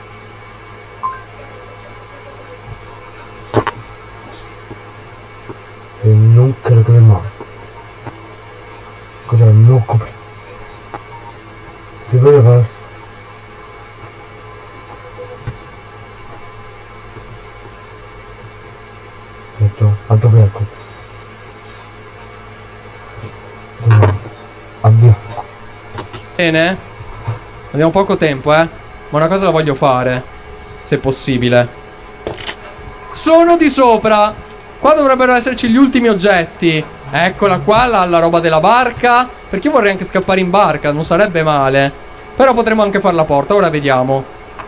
Bene. Abbiamo poco tempo, eh. Ma una cosa la voglio fare. Se possibile. Sono di sopra. Qua dovrebbero esserci gli ultimi oggetti. Eccola qua, la, la roba della barca. Perché io vorrei anche scappare in barca, non sarebbe male. Però potremmo anche fare la porta, ora vediamo.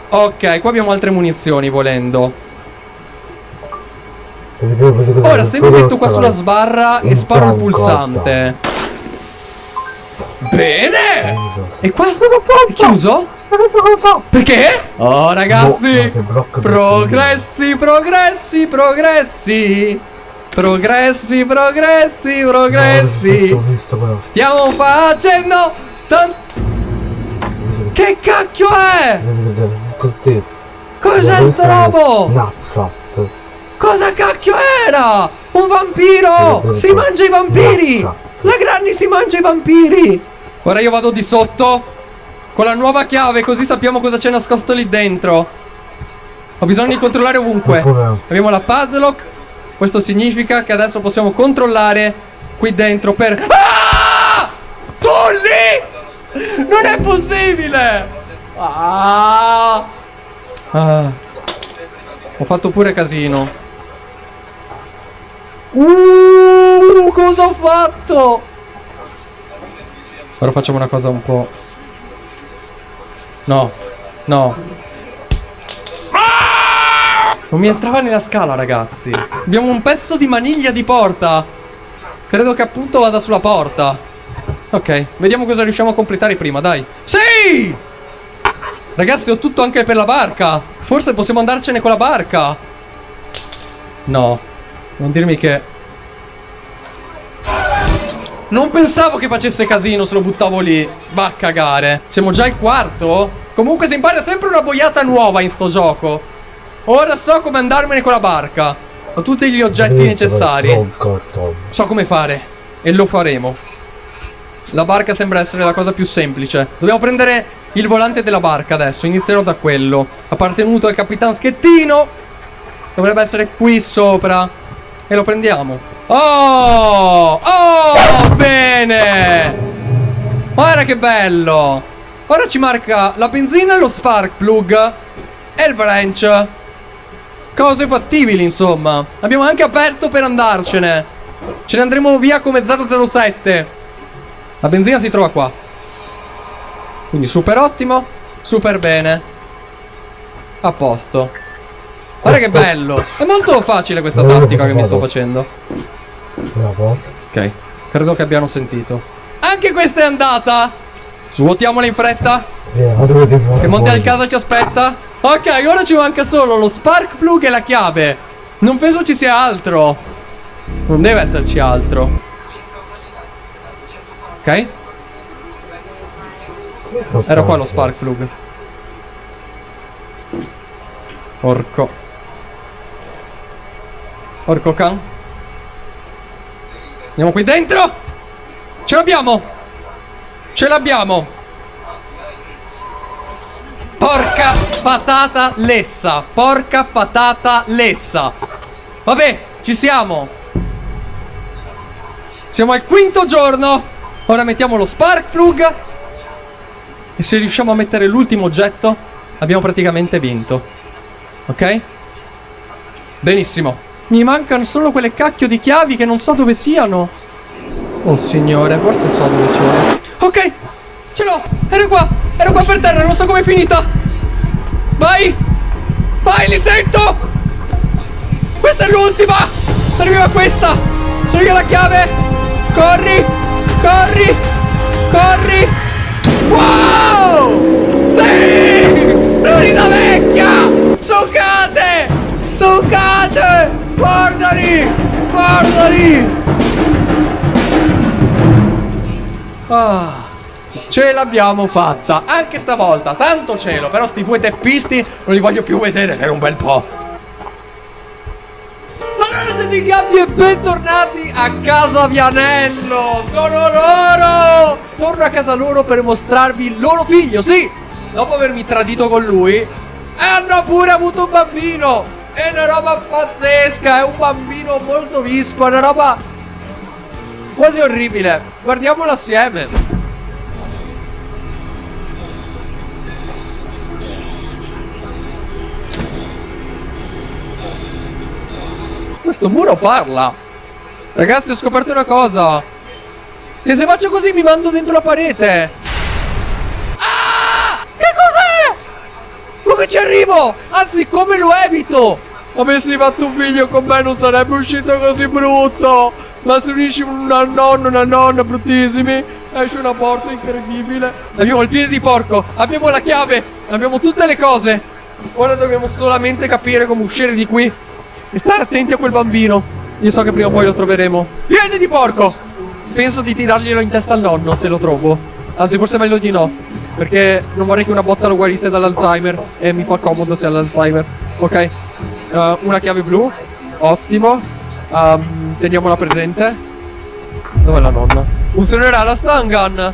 Ok, qua abbiamo altre munizioni volendo. Ora se mi metto qua sulla sbarra e sparo il pulsante. Bene! E qua è chiuso? Perché? Oh ragazzi! Progressi, progressi, progressi! Progressi, progressi, progressi! Stiamo facendo Che cacchio è? Cos'è sto robo? Nazza. Cosa cacchio era? Un vampiro! Si mangia i vampiri! La Granny si mangia i vampiri! Ora io vado di sotto con la nuova chiave, così sappiamo cosa c'è nascosto lì dentro. Ho bisogno di controllare ovunque. Abbiamo la padlock. Questo significa che adesso possiamo controllare qui dentro per... Ah! Tu lì! Non è possibile! Ah! Ah. Ho fatto pure casino. Uh, cosa ho fatto? Ora facciamo una cosa un po'. No, no. Non mi entrava nella scala, ragazzi. Abbiamo un pezzo di maniglia di porta. Credo che appunto vada sulla porta. Ok, vediamo cosa riusciamo a completare prima, dai. Sì! Ragazzi, ho tutto anche per la barca. Forse possiamo andarcene con la barca. No, non dirmi che... Non pensavo che facesse casino se lo buttavo lì. Va a cagare. Siamo già al quarto? Comunque si impara sempre una boiata nuova in sto gioco. Ora so come andarmene con la barca. Ho tutti gli oggetti necessari. So come fare. E lo faremo. La barca sembra essere la cosa più semplice. Dobbiamo prendere il volante della barca adesso. Inizierò da quello. Appartenuto al capitan Schettino. Dovrebbe essere qui sopra. E lo prendiamo. Oh! Oh! Bene! Guarda che bello! Ora ci marca la benzina, lo spark plug e il branch. cose fattibili, insomma. Abbiamo anche aperto per andarcene. Ce ne andremo via come 007. La benzina si trova qua. Quindi super ottimo, super bene. A posto. Guarda che bello. È molto facile questa tattica che mi sto facendo. Ok, credo che abbiano sentito. Anche questa è andata. Svuotiamola in fretta. Che Monte al casa ci aspetta. Ok, ora ci manca solo lo spark plug e la chiave. Non penso ci sia altro. Non deve esserci altro. Ok? Era qua lo spark plug. Porco. Porco can. Andiamo qui dentro. Ce l'abbiamo. Ce l'abbiamo. Porca patata lessa. Porca patata lessa. Vabbè, ci siamo. Siamo al quinto giorno. Ora mettiamo lo spark plug. E se riusciamo a mettere l'ultimo oggetto, abbiamo praticamente vinto. Ok? Benissimo. Mi mancano solo quelle cacchio di chiavi che non so dove siano. Oh signore, forse so dove siano. Ok, ce l'ho. Era qua. Era qua per terra, non so com'è finita. Vai. Vai, li sento. Questa è l'ultima. Serviva questa. Serviva la chiave. Corri. Corri. Corri. Wow! Sì! Florida vecchia! Giocate! Giocate! Guardali! Guardali! Ah, ce l'abbiamo fatta! Anche stavolta, santo cielo! Però sti due teppisti non li voglio più vedere per un bel po'. Salve di Gabbi e bentornati a casa Vianello! Sono loro! Torno a casa loro per mostrarvi il loro figlio, sì! Dopo avermi tradito con lui, hanno pure avuto un bambino! È una roba pazzesca, è un bambino molto vispo, è una roba quasi orribile. Guardiamolo assieme. Questo muro parla. Ragazzi, ho scoperto una cosa. Che se faccio così mi mando dentro la parete. Ah! Che cos'è? Come ci arrivo? Anzi, come lo evito? Avessi fatto un figlio con me non sarebbe uscito così brutto. Ma se unisci un nonno e una nonna bruttissimi, esce una porta incredibile. Abbiamo il piede di porco, abbiamo la chiave, abbiamo tutte le cose. Ora dobbiamo solamente capire come uscire di qui. E stare attenti a quel bambino. Io so che prima o poi lo troveremo. Piede di porco! Penso di tirarglielo in testa al nonno se lo trovo. Anzi, forse è meglio di no. Perché non vorrei che una botta lo guarisse dall'Alzheimer. E mi fa comodo se ha l'Alzheimer. Ok. Uh, una chiave blu. Ottimo. Um, teniamola presente. Dov'è la nonna? Funzionerà la stun gun.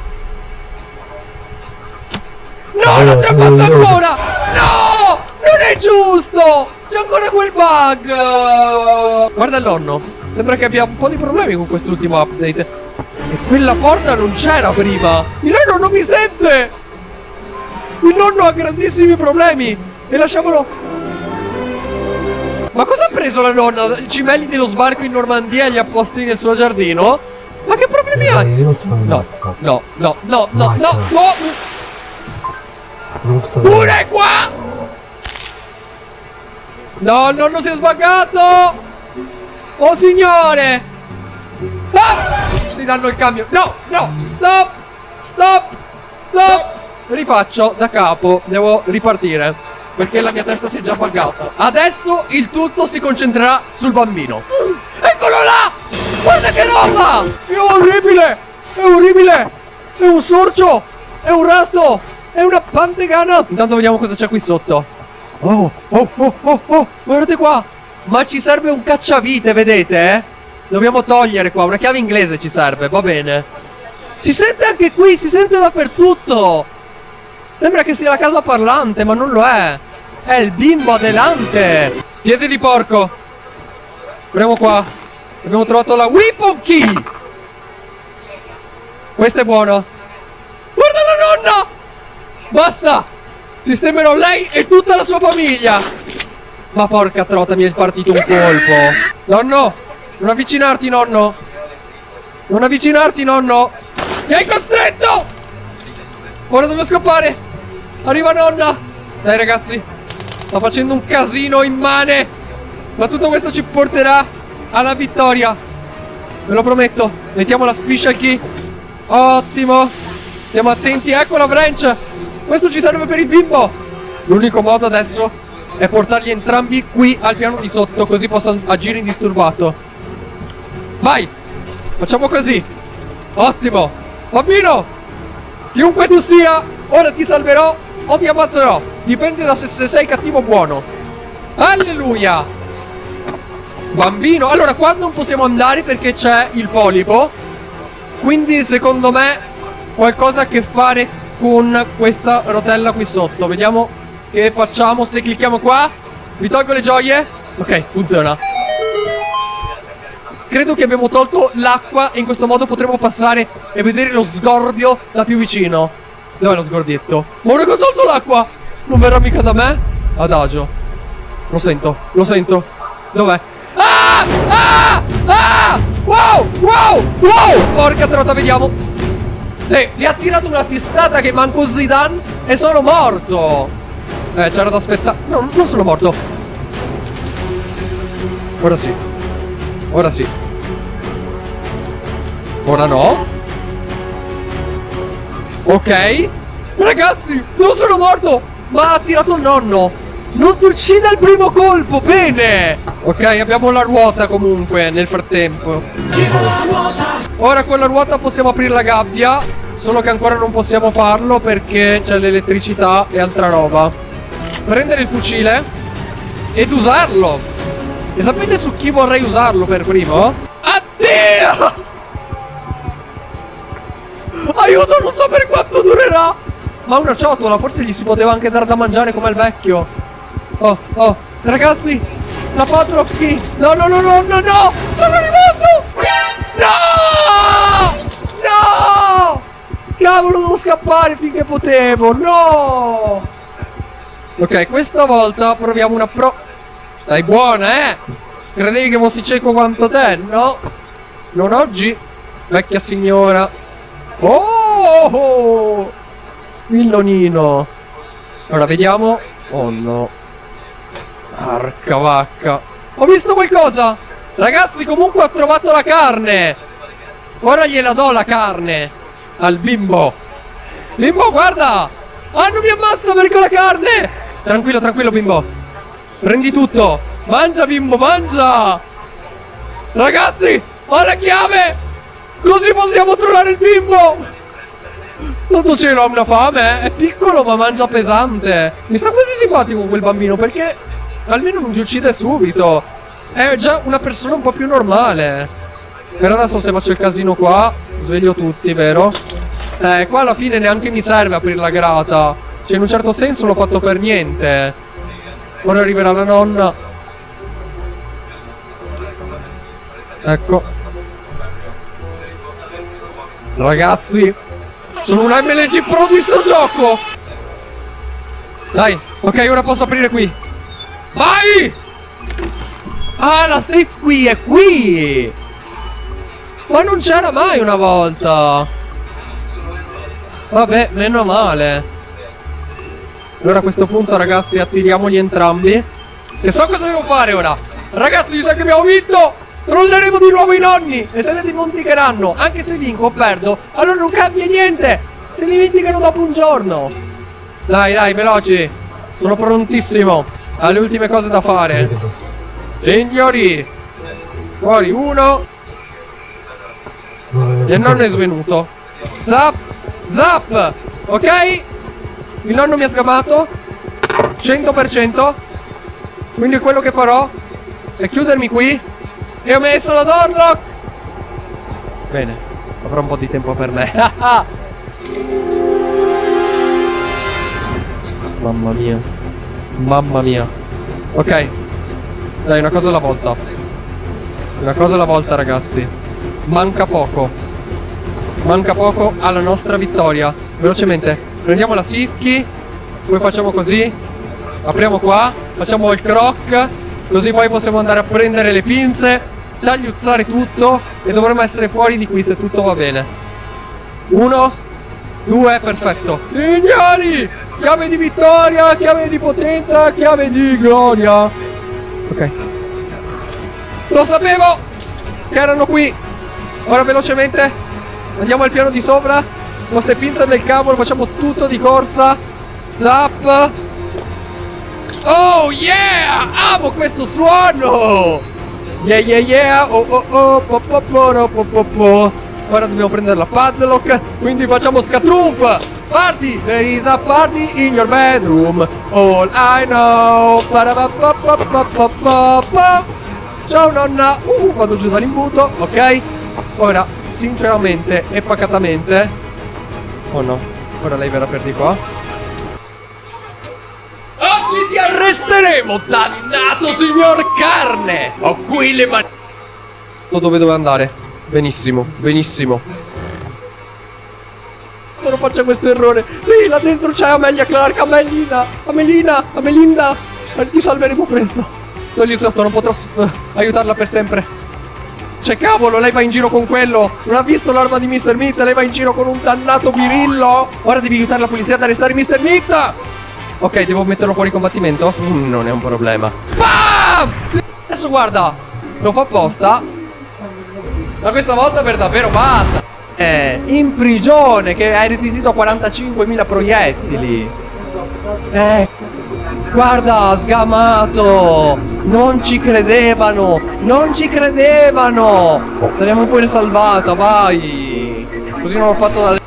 No, lo passo ancora! No! Non è giusto! C'è ancora quel bug! Guarda il nonno. Sembra che abbia un po' di problemi con quest'ultimo update. E quella porta non c'era prima. Il nonno non mi sente! Il nonno ha grandissimi problemi! E lasciamolo... Ma cosa ha preso la nonna? I cimelli dello sbarco in Normandia e li ha posti nel suo giardino? Ma che problemi ha? Sono No, no, no, no, no, no, no! Pure qua! No, il nonno si è sbaggato! Oh signore! Ah! Si danno il cambio. No, no, stop! Stop! Stop! Rifaccio da capo, devo ripartire. Perché la mia testa si è già buggata. Adesso il tutto si concentrerà sul bambino. Eccolo là! Guarda che roba! È orribile! È orribile! È un sorcio! È un ratto! È una pantegana! Intanto vediamo cosa c'è qui sotto. Oh, oh, oh, oh, oh, guardate qua! Ma ci serve un cacciavite, vedete? eh? Dobbiamo togliere qua, una chiave inglese ci serve, va bene. Si sente anche qui, si sente dappertutto! Sembra che sia la casa parlante, ma non lo è! È il bimbo adelante! Piede di porco! Proviamo qua. Abbiamo trovato la weapon key! Questa è buona. Guarda la nonna! Basta! Sistemerò lei e tutta la sua famiglia! Ma porca trota, mi è partito un colpo. Nonno, non avvicinarti, nonno. Non avvicinarti, nonno. Mi hai costretto! Ora devo scappare. Arriva nonna. Dai, ragazzi. Sto facendo un casino immane. Ma tutto questo ci porterà alla vittoria. Ve lo prometto. Mettiamo la special key. Ottimo. Siamo attenti. Ecco la branch. Questo ci serve per il bimbo. L'unico modo adesso è portarli entrambi qui al piano di sotto. Così posso agire indisturbato. Vai. Facciamo così. Ottimo. Bambino. Chiunque tu sia, ora ti salverò o ti ammazzerò. Dipende da se sei cattivo o buono. Alleluia. Bambino. Allora, qua non possiamo andare perché c'è il polipo. Quindi, secondo me, qualcosa a che fare con questa rotella qui sotto. Vediamo che facciamo se clicchiamo qua. Vi tolgo le gioie. Ok, funziona. Credo che abbiamo tolto l'acqua e in questo modo potremo passare e vedere lo sgorbio da più vicino. Dov'è lo sgorbietto? Ma ora che ho tolto l'acqua! Non verrà mica da me? Adagio. Lo sento, lo sento. Dov'è? Ah! Ah! Ah! Wow! Wow! Wow! Porca trota, vediamo. Sì, gli ha tirato una testata che manco Zidane e sono morto. Eh, c'era da aspettare. No, non sono morto. Ora sì. Ora sì. Ora no. Ok. Ragazzi, non sono morto. Ma ha tirato il nonno. Non ti uccide al primo colpo. Bene. Ok, abbiamo la ruota comunque nel frattempo. Ora con la ruota possiamo aprire la gabbia. Solo che ancora non possiamo farlo perché c'è l'elettricità e altra roba. Prendere il fucile ed usarlo. E sapete su chi vorrei usarlo per primo? Addio! Aiuto, non so per quanto durerà. Ma una ciotola, forse gli si poteva anche dare da mangiare come al vecchio. Oh, oh, ragazzi, la padrock key. No, no, no, no, no, no! Sono arrivato! No! No! Cavolo, devo scappare finché potevo. No! Ok, questa volta proviamo una pro... Stai buona, eh? Credevi che fossi cieco quanto te, no? Non oggi, vecchia signora. Oh! Il nonino. Ora vediamo. Oh no. Arca vacca. Ho visto qualcosa. Ragazzi, comunque ho trovato la carne. Ora gliela do la carne. Al bimbo. Bimbo, guarda. Ah, non mi ammazza perché ho la carne. Tranquillo, tranquillo, bimbo. Prendi tutto. Mangia, bimbo, mangia. Ragazzi, ho la chiave. Così possiamo trovare il bimbo! Sotto cielo ha una fame, eh? è piccolo ma mangia pesante. Mi sta quasi simpatico quel bambino perché almeno non ti uccide subito. È già una persona un po' più normale. Per adesso se faccio il casino qua, sveglio tutti, vero? Eh, qua alla fine neanche mi serve aprire la grata. Cioè in un certo senso l'ho fatto per niente. Ora arriverà la nonna. Ecco. Ragazzi Sono un MLG Pro di sto gioco. Dai Ok ora posso aprire qui. Vai! Ah la safe qui è qui! Ma non c'era mai una volta. Vabbè meno male. Allora a questo punto ragazzi attiriamoli entrambi. E so cosa devo fare ora. Ragazzi mi sa che abbiamo vinto Trolleremo di nuovo i nonni e se ne dimenticheranno. Anche se vinco o perdo, allora non cambia niente. Se li dimenticano dopo un giorno. Dai, dai, veloci. Sono prontissimo. Alle ultime cose da fare. Signori. Fuori uno. E il nonno è svenuto. Zap. Zap. Ok? Il nonno mi ha sgamato. 100%. Quindi quello che farò è chiudermi qui e ho messo la Dorlock! Bene, avrò un po' di tempo per me. Mamma mia. Mamma mia. Ok. Dai, una cosa alla volta. Una cosa alla volta, ragazzi. Manca poco. Manca poco alla nostra vittoria. Velocemente. Prendiamo la Sifki. Poi facciamo così. Apriamo qua. Facciamo il croc. Così poi possiamo andare a prendere le pinze, tagliuzzare tutto e dovremmo essere fuori di qui se tutto va bene. Uno, due, perfetto. Signori, chiave di vittoria, chiave di potenza, chiave di gloria. Ok. Lo sapevo che erano qui. Ora velocemente andiamo al piano di sopra. Con ste pinze del cavolo facciamo tutto di corsa. Zap. Oh yeah! Amo questo suono! Yeah yeah yeah! Oh oh oh! Po po po po po po. Ora dobbiamo prendere la padlock, quindi facciamo scatrump! Party! There is a party in your bedroom! All I know! Ciao nonna! Uh, vado giù dall'imbuto, ok? Ora, sinceramente e pacatamente... Oh no, ora lei verrà per di qua. Ti arresteremo, dannato signor carne! Ho qui le mani... Dove devo andare? Benissimo, benissimo. Non faccia questo errore. Sì, là dentro c'è Amelia Clark, Amelina, Amelina, Amelinda. Eh, Ti salveremo presto. L'ho aiutato, non potrò eh, aiutarla per sempre. Cioè, cavolo, lei va in giro con quello. Non ha visto l'arma di Mr. Meat? Lei va in giro con un dannato birillo. Ora devi aiutare la polizia ad arrestare Mr. Meat. Ok, devo metterlo fuori combattimento? Mm, non è un problema. Bam! Adesso guarda, lo fa apposta. Ma questa volta per davvero basta. È in prigione che hai resistito a 45.000 proiettili. Eh, guarda, sgamato. Non ci credevano. Non ci credevano. L'abbiamo pure salvata, vai. Così non ho fatto da...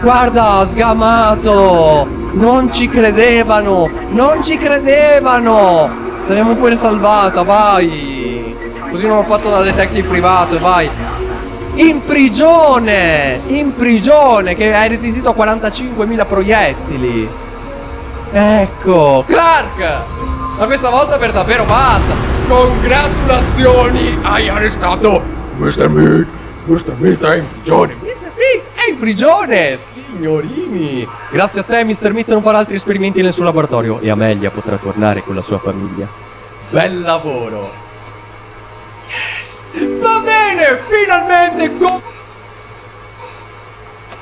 Guarda, sgamato. Non ci credevano. Non ci credevano. L'abbiamo pure salvata, vai. Così non ho fatto da detective privato, vai. In prigione! In prigione! Che hai resistito a 45.000 proiettili! Ecco! Clark! Ma questa volta per davvero basta! Congratulazioni! Hai arrestato Mr. Meat! Mr. Meat è in prigione! In prigione! Signorini! Grazie a te Mr. Meat non farà altri esperimenti nel suo laboratorio e Amelia potrà tornare con la sua famiglia. Bel lavoro! Va bene, finalmente co-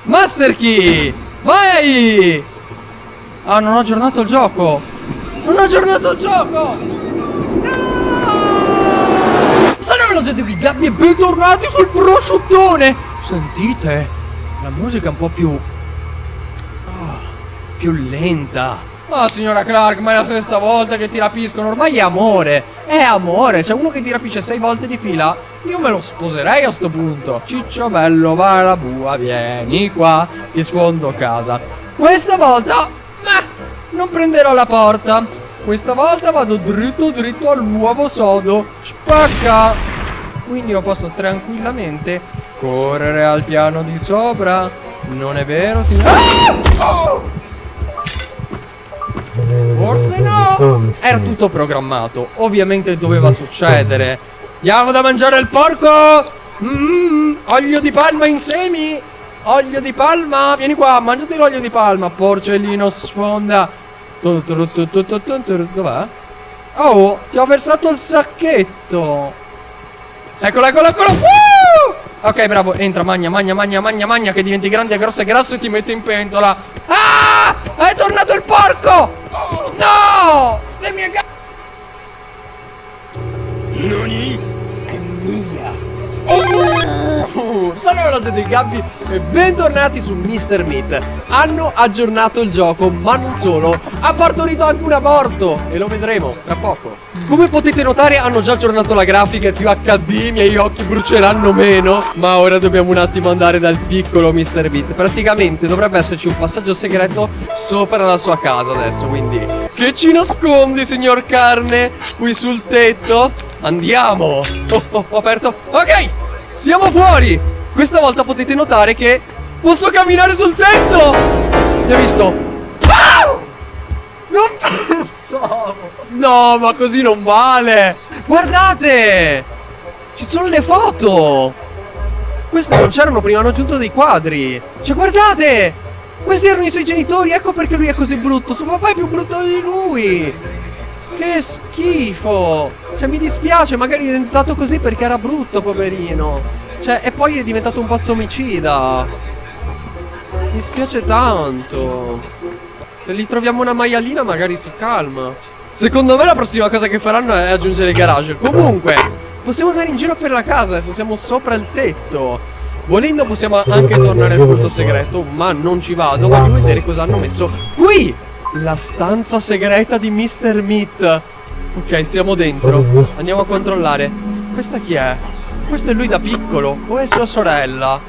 Master Key! Vai! Ah, non ho aggiornato il gioco! Non ho aggiornato il gioco! Salve la gente qui, Gabby e bentornati sul prosciuttone! Sentite? La musica è un po' più... ah, più lenta. Ah, signora Clark, ma è la sesta volta che ti rapiscono. Ormai è amore. È amore. C'è uno che ti rapisce sei volte di fila. Io me lo sposerei a sto punto. Ciccio bello, va alla bua, vieni qua. Ti sfondo casa. Questa volta, ma non prenderò la porta. Questa volta vado dritto dritto al nuovo sodo. Spacca. Quindi io posso tranquillamente correre al piano di sopra. Non è vero, signora? Ah! Oh! Forse no! Era tutto programmato. Ovviamente doveva succedere. Diamo da mangiare al porco! Mmm, olio di palma in semi! Olio di palma! Vieni qua, mangiati l'olio di palma, porcellino sfonda! Dov'è? Oh, ti ho versato il sacchetto! Eccolo, eccolo, eccolo! Woo! Ok, bravo, entra, magna, magna, magna, magna, magna, che diventi grande, grosso e grasso e ti mette in pentola. Ah! È tornato il porco! No! Le mie gambe! Oh! Sono gente di Gabby e bentornati su Mr. Meat Hanno aggiornato il gioco, ma non solo Ha partorito anche un aborto E lo vedremo tra poco Come potete notare hanno già aggiornato la grafica È più HD, i miei occhi bruceranno meno Ma ora dobbiamo un attimo andare dal piccolo Mr. Meat Praticamente dovrebbe esserci un passaggio segreto Sopra la sua casa adesso Quindi Che ci nascondi signor Carne Qui sul tetto Andiamo Oh, oh, ho aperto Ok Siamo fuori! Questa volta potete notare che Posso camminare sul tetto! Mi ha visto. Ah! Non pensavo No ma così non vale! Guardate! Ci sono le foto! Queste non c'erano prima Hanno aggiunto dei quadri. Cioè guardate! Questi erano i suoi genitori Ecco perché lui è così brutto. Suo papà è più brutto di lui Che schifo! Cioè, mi dispiace, magari è diventato così perché era brutto, poverino. Cioè, e poi è diventato un pazzo omicida. Mi spiace tanto. Se gli troviamo una maialina, magari si calma. Secondo me la prossima cosa che faranno è aggiungere il garage. Comunque, possiamo andare in giro per la casa, adesso siamo sopra il tetto. Volendo possiamo anche tornare al punto segreto, ma non ci vado. Voglio vedere cosa hanno messo qui. La stanza segreta di Mr. Meat. Ok, siamo dentro. Andiamo a controllare. Questa chi è? Questo è lui da piccolo. O è sua sorella?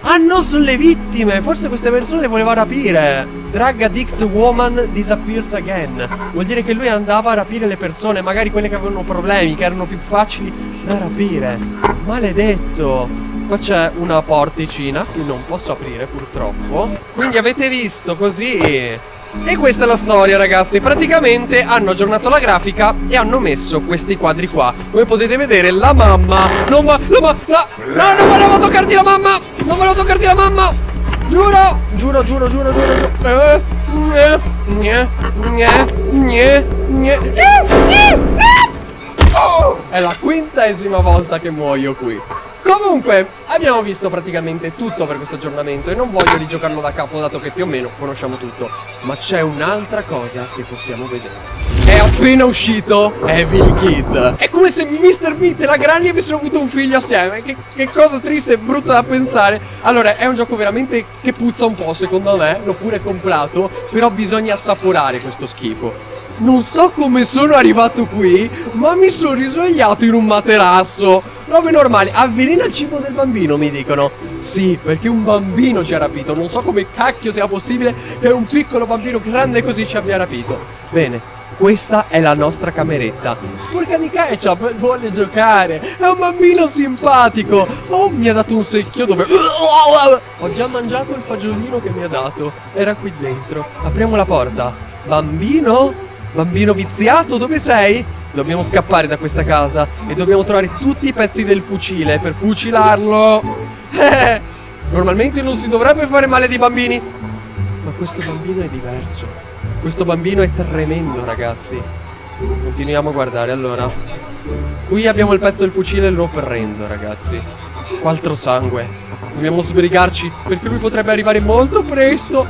Ah no, sono le vittime! Forse queste persone le voleva rapire! Drug addict woman disappears again. Vuol dire che lui andava a rapire le persone, magari quelle che avevano problemi, che erano più facili da rapire. Maledetto! Qua c'è una porticina che non posso aprire purtroppo. Quindi avete visto così. E questa è la storia ragazzi. Praticamente hanno aggiornato la grafica E hanno messo questi quadri qua. Come potete vedere la mamma Non va, la ma, la, no non volevo toccarti la mamma! Non volevo toccarti la mamma! Giuro, giuro, giuro, giuro, giuro, giuro. Eh, gne, gne, gne, gne, gne. Oh, È la quintesima volta che muoio qui Comunque, abbiamo visto praticamente tutto per questo aggiornamento e non voglio rigiocarlo da capo dato che più o meno conosciamo tutto. Ma c'è un'altra cosa che possiamo vedere. È appena uscito Evil Kid. È come se Mr. Meat e la Granny avessero avuto un figlio assieme. Che, che cosa triste e brutta da pensare. Allora, è un gioco veramente che puzza un po', secondo me. L'ho pure comprato. Però bisogna assaporare questo schifo. Non so come sono arrivato qui, ma mi sono risvegliato in un materasso. Robe normali. Avvelena il cibo del bambino, mi dicono. Sì, perché un bambino ci ha rapito. Non so come cacchio sia possibile che un piccolo bambino grande così ci abbia rapito. Bene, questa è la nostra cameretta. Sporca di ketchup, vuole giocare. È un bambino simpatico. Oh, mi ha dato un secchio dove... Ho già mangiato il fagiolino che mi ha dato. Era qui dentro. Apriamo la porta. Bambino? Bambino viziato, dove sei? Dobbiamo scappare da questa casa e dobbiamo trovare tutti i pezzi del fucile per fucilarlo. Normalmente non si dovrebbe fare male dei bambini. Ma questo bambino è diverso. Questo bambino è tremendo, ragazzi. Continuiamo a guardare, allora. Qui abbiamo il pezzo del fucile e lo prendo, ragazzi. Quattro sangue. Dobbiamo sbrigarci perché lui potrebbe arrivare molto presto.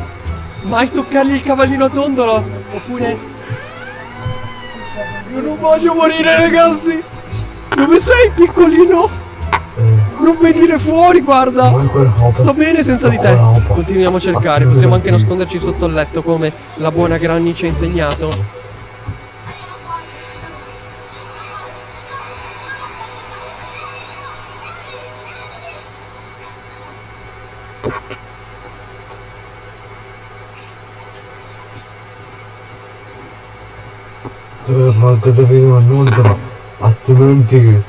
Mai toccargli il cavallino a dondolo. Oppure io non voglio morire ragazzi. Dove sei piccolino? Non venire fuori guarda. Sto bene senza di te. Continuiamo a cercare. Possiamo anche nasconderci sotto il letto Come la buona Granny ci ha insegnato Ma cosa vedo non altrimenti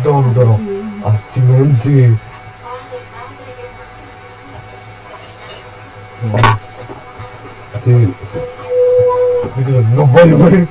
dondolo altrimenti ti dico non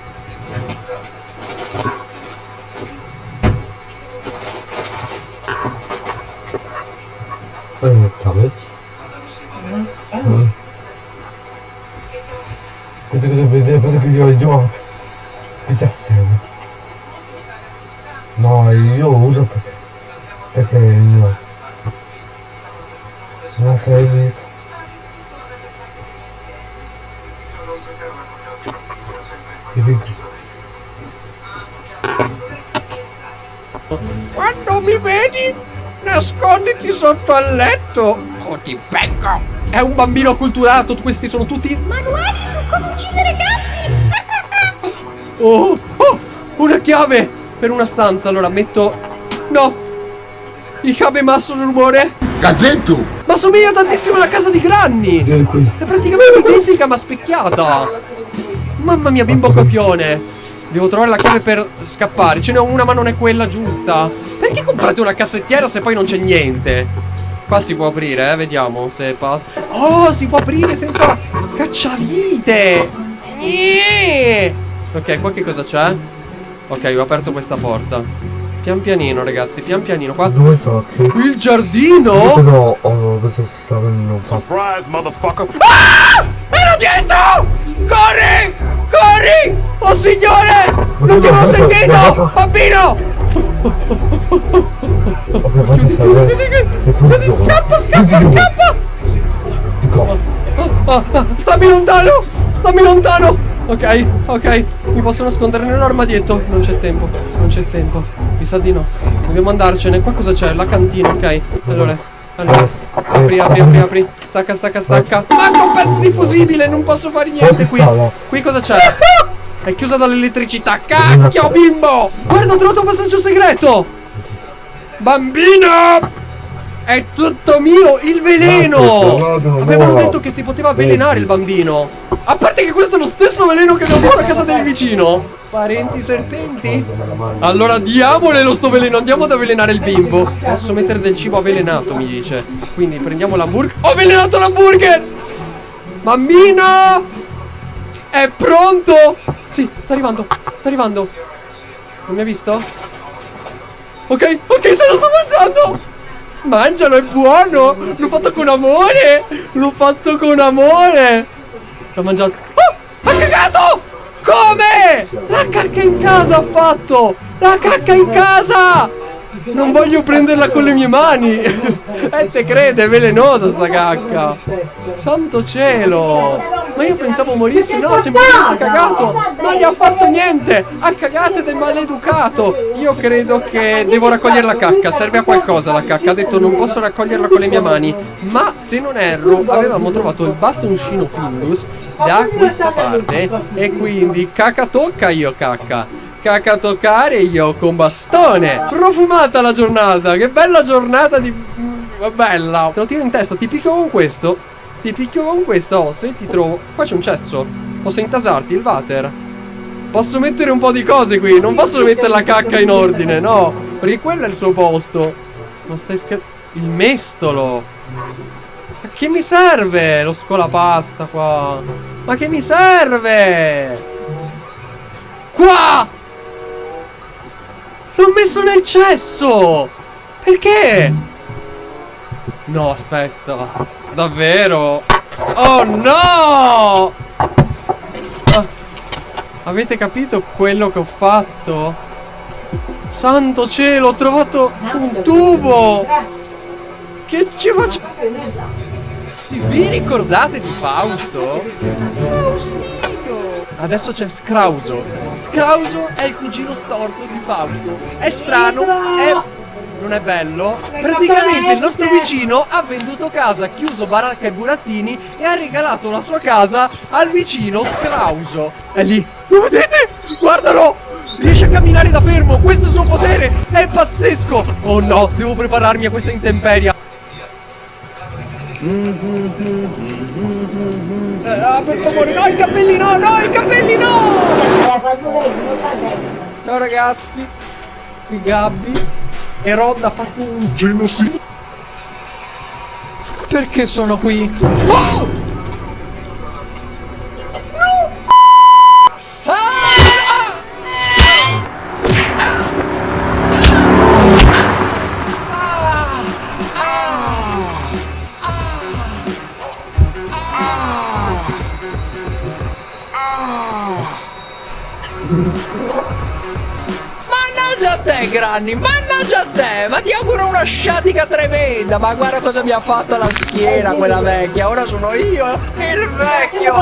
Nasconditi sotto al letto O ti becco È un bambino acculturato Questi sono tutti Manuali su come uccidere gatti! Oh, oh, una chiave per una stanza. Allora metto. No, masso il rumore. Gazzetto! Ma somiglia tantissimo alla casa di Granny. È praticamente identica ma specchiata. Mamma mia, bimbo copione. Devo trovare la chiave per scappare. Ce n'è una, ma non è quella giusta. Perché comprate una cassettiera se poi non c'è niente? Qua si può aprire, eh? Vediamo se passa. Oh, si può aprire senza cacciavite. Ih! Ok, qua che cosa c'è? Ok, ho aperto questa porta. Pian pianino, ragazzi, pian pianino. Qua. Dove tocchi? Il giardino? Però oh, questo sta venendo fatto. Surprise, motherfucker! Era dietro! Corri! Corri! Oh signore! Non ti avevo cosa- sentito! cosa- Ok, basta stare. È funziona. Scappa, scappa, scappa! Dico, Ah, ah, stammi lontano! Stammi lontano! Ok, ok. Mi posso nascondere nell'armadietto. Non c'è tempo. Non c'è tempo. Mi sa di no. Dobbiamo andarcene. Qua cosa c'è? La cantina, ok. Allora. Allora. Apri, apri, apri, apri. Stacca, stacca, stacca. Manca un pezzo di fusibile. Non posso fare niente qui. Qui cosa c'è? È chiusa dall'elettricità. Cacchio, bimbo! Guarda, ho trovato un passaggio segreto! Bambino! È tutto mio, il veleno! No, no, no, Avevano no. detto che si poteva avvelenare il bambino. A parte che questo è lo stesso veleno che abbiamo visto a casa del vicino. Parenti serpenti? Allora diamole lo sto veleno, andiamo ad avvelenare il bimbo. Posso mettere del cibo avvelenato, mi dice. Quindi prendiamo l'hamburger. Ho avvelenato l'hamburger! Bambino! È pronto? Sì, sta arrivando, sta arrivando. Non mi ha visto? Ok, ok, se lo sto mangiando! Mangialo, è buono! L'ho fatto con amore! L'ho fatto con amore! L'ho mangiato. Oh! Ha cagato! Come? La cacca in casa ha fatto! La cacca in casa! Non voglio prenderla con le mie mani! Eh, te crede, è velenosa sta cacca! Santo cielo! Ma io pensavo morisse, no, semplicemente ha cagato! Non gli ha fatto niente! Ha cagato ed è maleducato! Io credo che devo raccogliere la cacca, serve a qualcosa la cacca. Ha detto non posso raccoglierla con le mie mani. Ma se non erro, avevamo trovato il bastoncino Findus da questa parte. E quindi cacca tocca io cacca. Cacca toccare io con bastone. Profumata la giornata, che bella giornata di... mm, Bella. Te lo tiro in testa, ti picchio con questo. Ti picchio con questo, oh, se ti trovo... Qua c'è un cesso. Posso intasarti il water? Posso mettere un po' di cose qui, non posso mettere la cacca in ordine, no. Perché quello è il suo posto. Ma stai scherzando? Il mestolo. Ma che mi serve lo scolapasta qua? Ma che mi serve? Qua! L'ho messo nel cesso! Perché? No, aspetta. Davvero? Oh no! Ah, avete capito quello che ho fatto? Santo cielo, ho trovato un tubo! Che ci faccio? Vi ricordate di Fausto? Faustino! Adesso c'è Scrauso. Scrauso è il cugino storto di Fausto. È strano, è... non è bello. Praticamente il nostro vicino ha venduto casa, chiuso baracca e burattini e ha regalato la sua casa al vicino Scrauso. È lì. Lo vedete? Guardalo! Riesce a camminare da fermo, questo è il suo potere! È pazzesco! Oh no, devo prepararmi a questa intemperia. Ah, per favore, no, i capelli no, no, i capelli no! Ciao ragazzi, qui Gabby e Rod ha fatto un genocidio. Perché sono qui? Oh! No! Sa- te, Granny, mannaggia a te! Ma ti auguro una sciatica tremenda! Ma guarda cosa mi ha fatto la schiena quella vecchia! Ora sono io, il vecchio!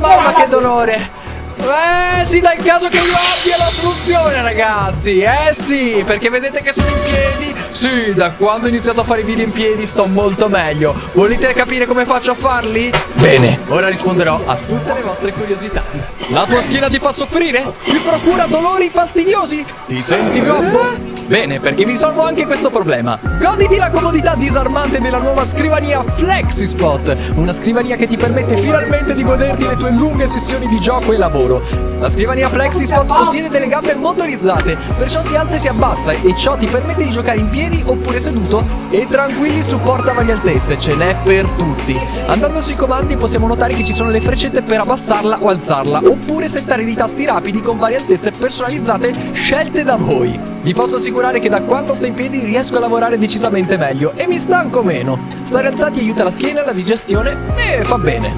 Mamma che dolore! Eh sì, dai, il caso che io abbia la soluzione, ragazzi! Eh sì, perché vedete che sono in piedi? Sì, da quando ho iniziato a fare i video in piedi sto molto meglio. Volete capire come faccio a farli? Bene, ora risponderò a tutte le vostre curiosità. La tua schiena ti fa soffrire? Ti procura dolori fastidiosi? Ti senti gobbo? Bene, perché vi risolvo anche questo problema. Goditi la comodità disarmante della nuova scrivania FlexiSpot, una scrivania che ti permette finalmente di goderti le tue lunghe sessioni di gioco e lavoro. La scrivania FlexiSpot possiede delle gambe motorizzate, perciò si alza e si abbassa e ciò ti permette di giocare in piedi oppure seduto e tranquilli supporta varie altezze, ce n'è per tutti. Andando sui comandi possiamo notare che ci sono le freccette per abbassarla o alzarla, oppure settare dei tasti rapidi con varie altezze personalizzate scelte da voi. Vi posso assicurare che da quando sto in piedi riesco a lavorare decisamente meglio e mi stanco meno. Stare alzati aiuta la schiena, la digestione e fa bene.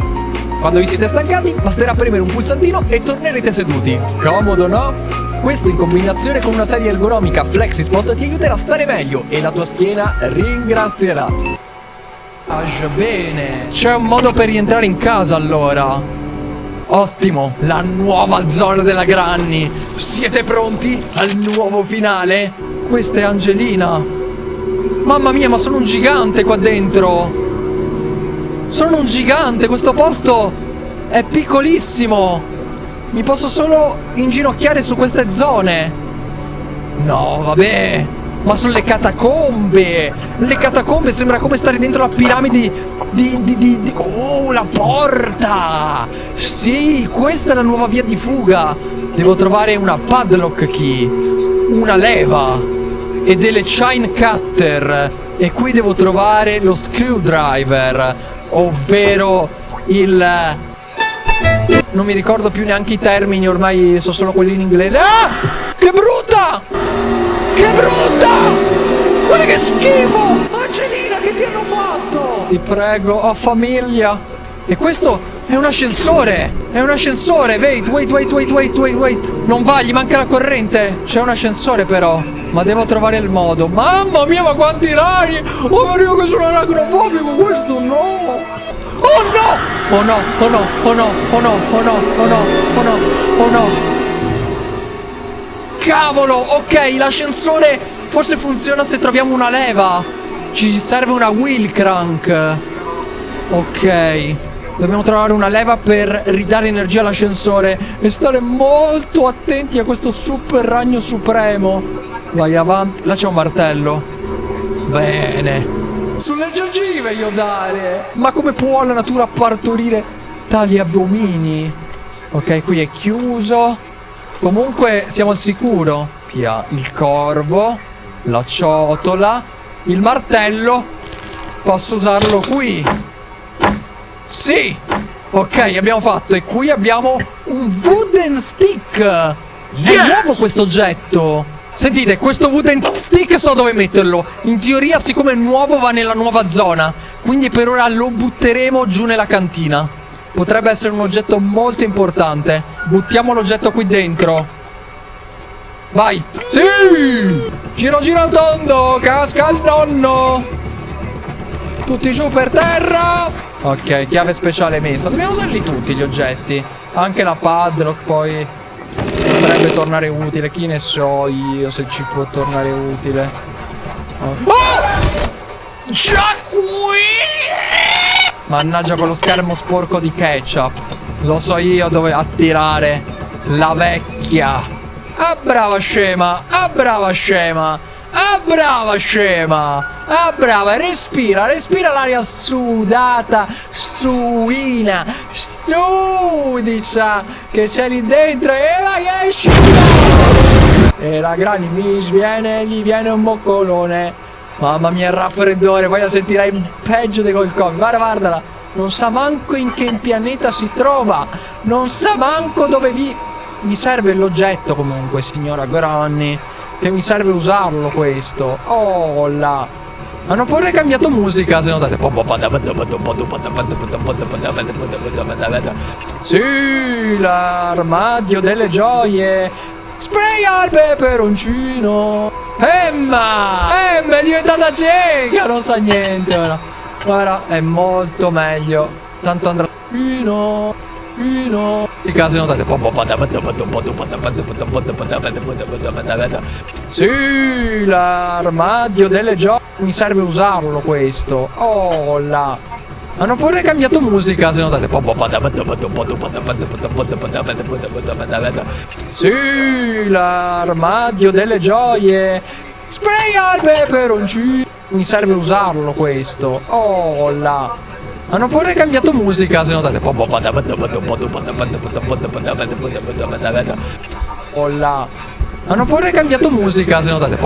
Quando vi siete stancati, basterà premere un pulsantino e tornerete seduti. Comodo, no? Questo in combinazione con una serie ergonomica FlexiSpot ti aiuterà a stare meglio e la tua schiena ringrazierà. Bene. C'è un modo per rientrare in casa allora. Ottimo, la nuova zona della Granny. Siete pronti al nuovo finale? Questa è Angelina. Mamma mia, ma sono un gigante qua dentro. Sono un gigante, questo posto è piccolissimo. Mi posso solo inginocchiare su queste zone. No, vabbè. Ma sono le catacombe. Le catacombe sembra come stare dentro la piramide di, di, di, di... Oh, la porta. Sì, questa è la nuova via di fuga. Devo trovare una padlock key. Una leva. E delle chine cutter. E qui devo trovare lo screwdriver. Ovvero il... Non mi ricordo più neanche i termini, ormai so solo quelli in inglese. Ah! Che brutta! Che brutta! Guarda che schifo! Angelina, che ti hanno fatto? Ti prego, ho famiglia. E questo è un ascensore! È un ascensore! Wait, wait, wait, wait, wait, wait, wait! Non va, gli manca la corrente! C'è un ascensore però! Ma devo trovare il modo. Mamma mia, ma quanti ragni! Oh, io che sono arachnofobico, questo no! Oh no! Oh no, oh no, oh no, oh no, oh no, oh no, oh no, oh no. Cavolo, ok, l'ascensore forse funziona se troviamo una leva. Ci serve una wheel crank. Ok. Dobbiamo trovare una leva per ridare energia all'ascensore e stare molto attenti a questo super ragno supremo. Vai avanti. Là c'è un martello. Bene. Sulle gengive io dare. Ma come può la natura partorire tali abomini? Ok, qui è chiuso. Comunque siamo al sicuro. Pia, il corvo, la ciotola, il martello. Posso usarlo qui. Sì. Ok, abbiamo fatto. E qui abbiamo un wooden stick. È nuovo questo oggetto. Sentite, questo wooden stick so dove metterlo. In teoria, siccome è nuovo, va nella nuova zona. Quindi per ora lo butteremo giù nella cantina. Potrebbe essere un oggetto molto importante. Buttiamo l'oggetto qui dentro. Vai. Sì! Giro giro al tondo, casca il nonno. Tutti giù per terra. Ok, chiave speciale messa. Dobbiamo usarli tutti gli oggetti. Anche la padlock poi potrebbe tornare utile. Chi ne so io se ci può tornare utile. Oh. Già qui! Mannaggia quello schermo sporco di ketchup. Lo so io dove attirare la vecchia. Ah brava scema, ah brava scema, ah brava scema, ah brava, respira, respira l'aria sudata, suina, sudicia che c'è lì dentro e vai esci. E la grani mi sviene, gli viene un boccolone. Mamma mia, il raffreddore, poi la sentirai peggio di col Covid. Guarda, guardala. Non sa manco in che pianeta si trova. Non sa manco dove vi... Mi serve l'oggetto comunque, signora Granny. Che mi serve usarlo questo. Oh là. Hanno pure cambiato musica, se notate. Sì, l'armadio delle gioie. Spray al peperoncino. Emma! Emma è diventata cieca, non sa niente ora. Guarda, è molto meglio. Tanto andrà... Pino, Pino. I casi notate. Sì, l'armadio delle gioie. Mi serve usarlo questo. Oh là. Hanno pure cambiato musica, se notate. Sì, l'armadio delle gioie. Sprayar peperoncino. Mi serve usarlo questo. Oh là. Hanno pure cambiato musica, se notate. Oh là. Hanno pure cambiato musica, se notate.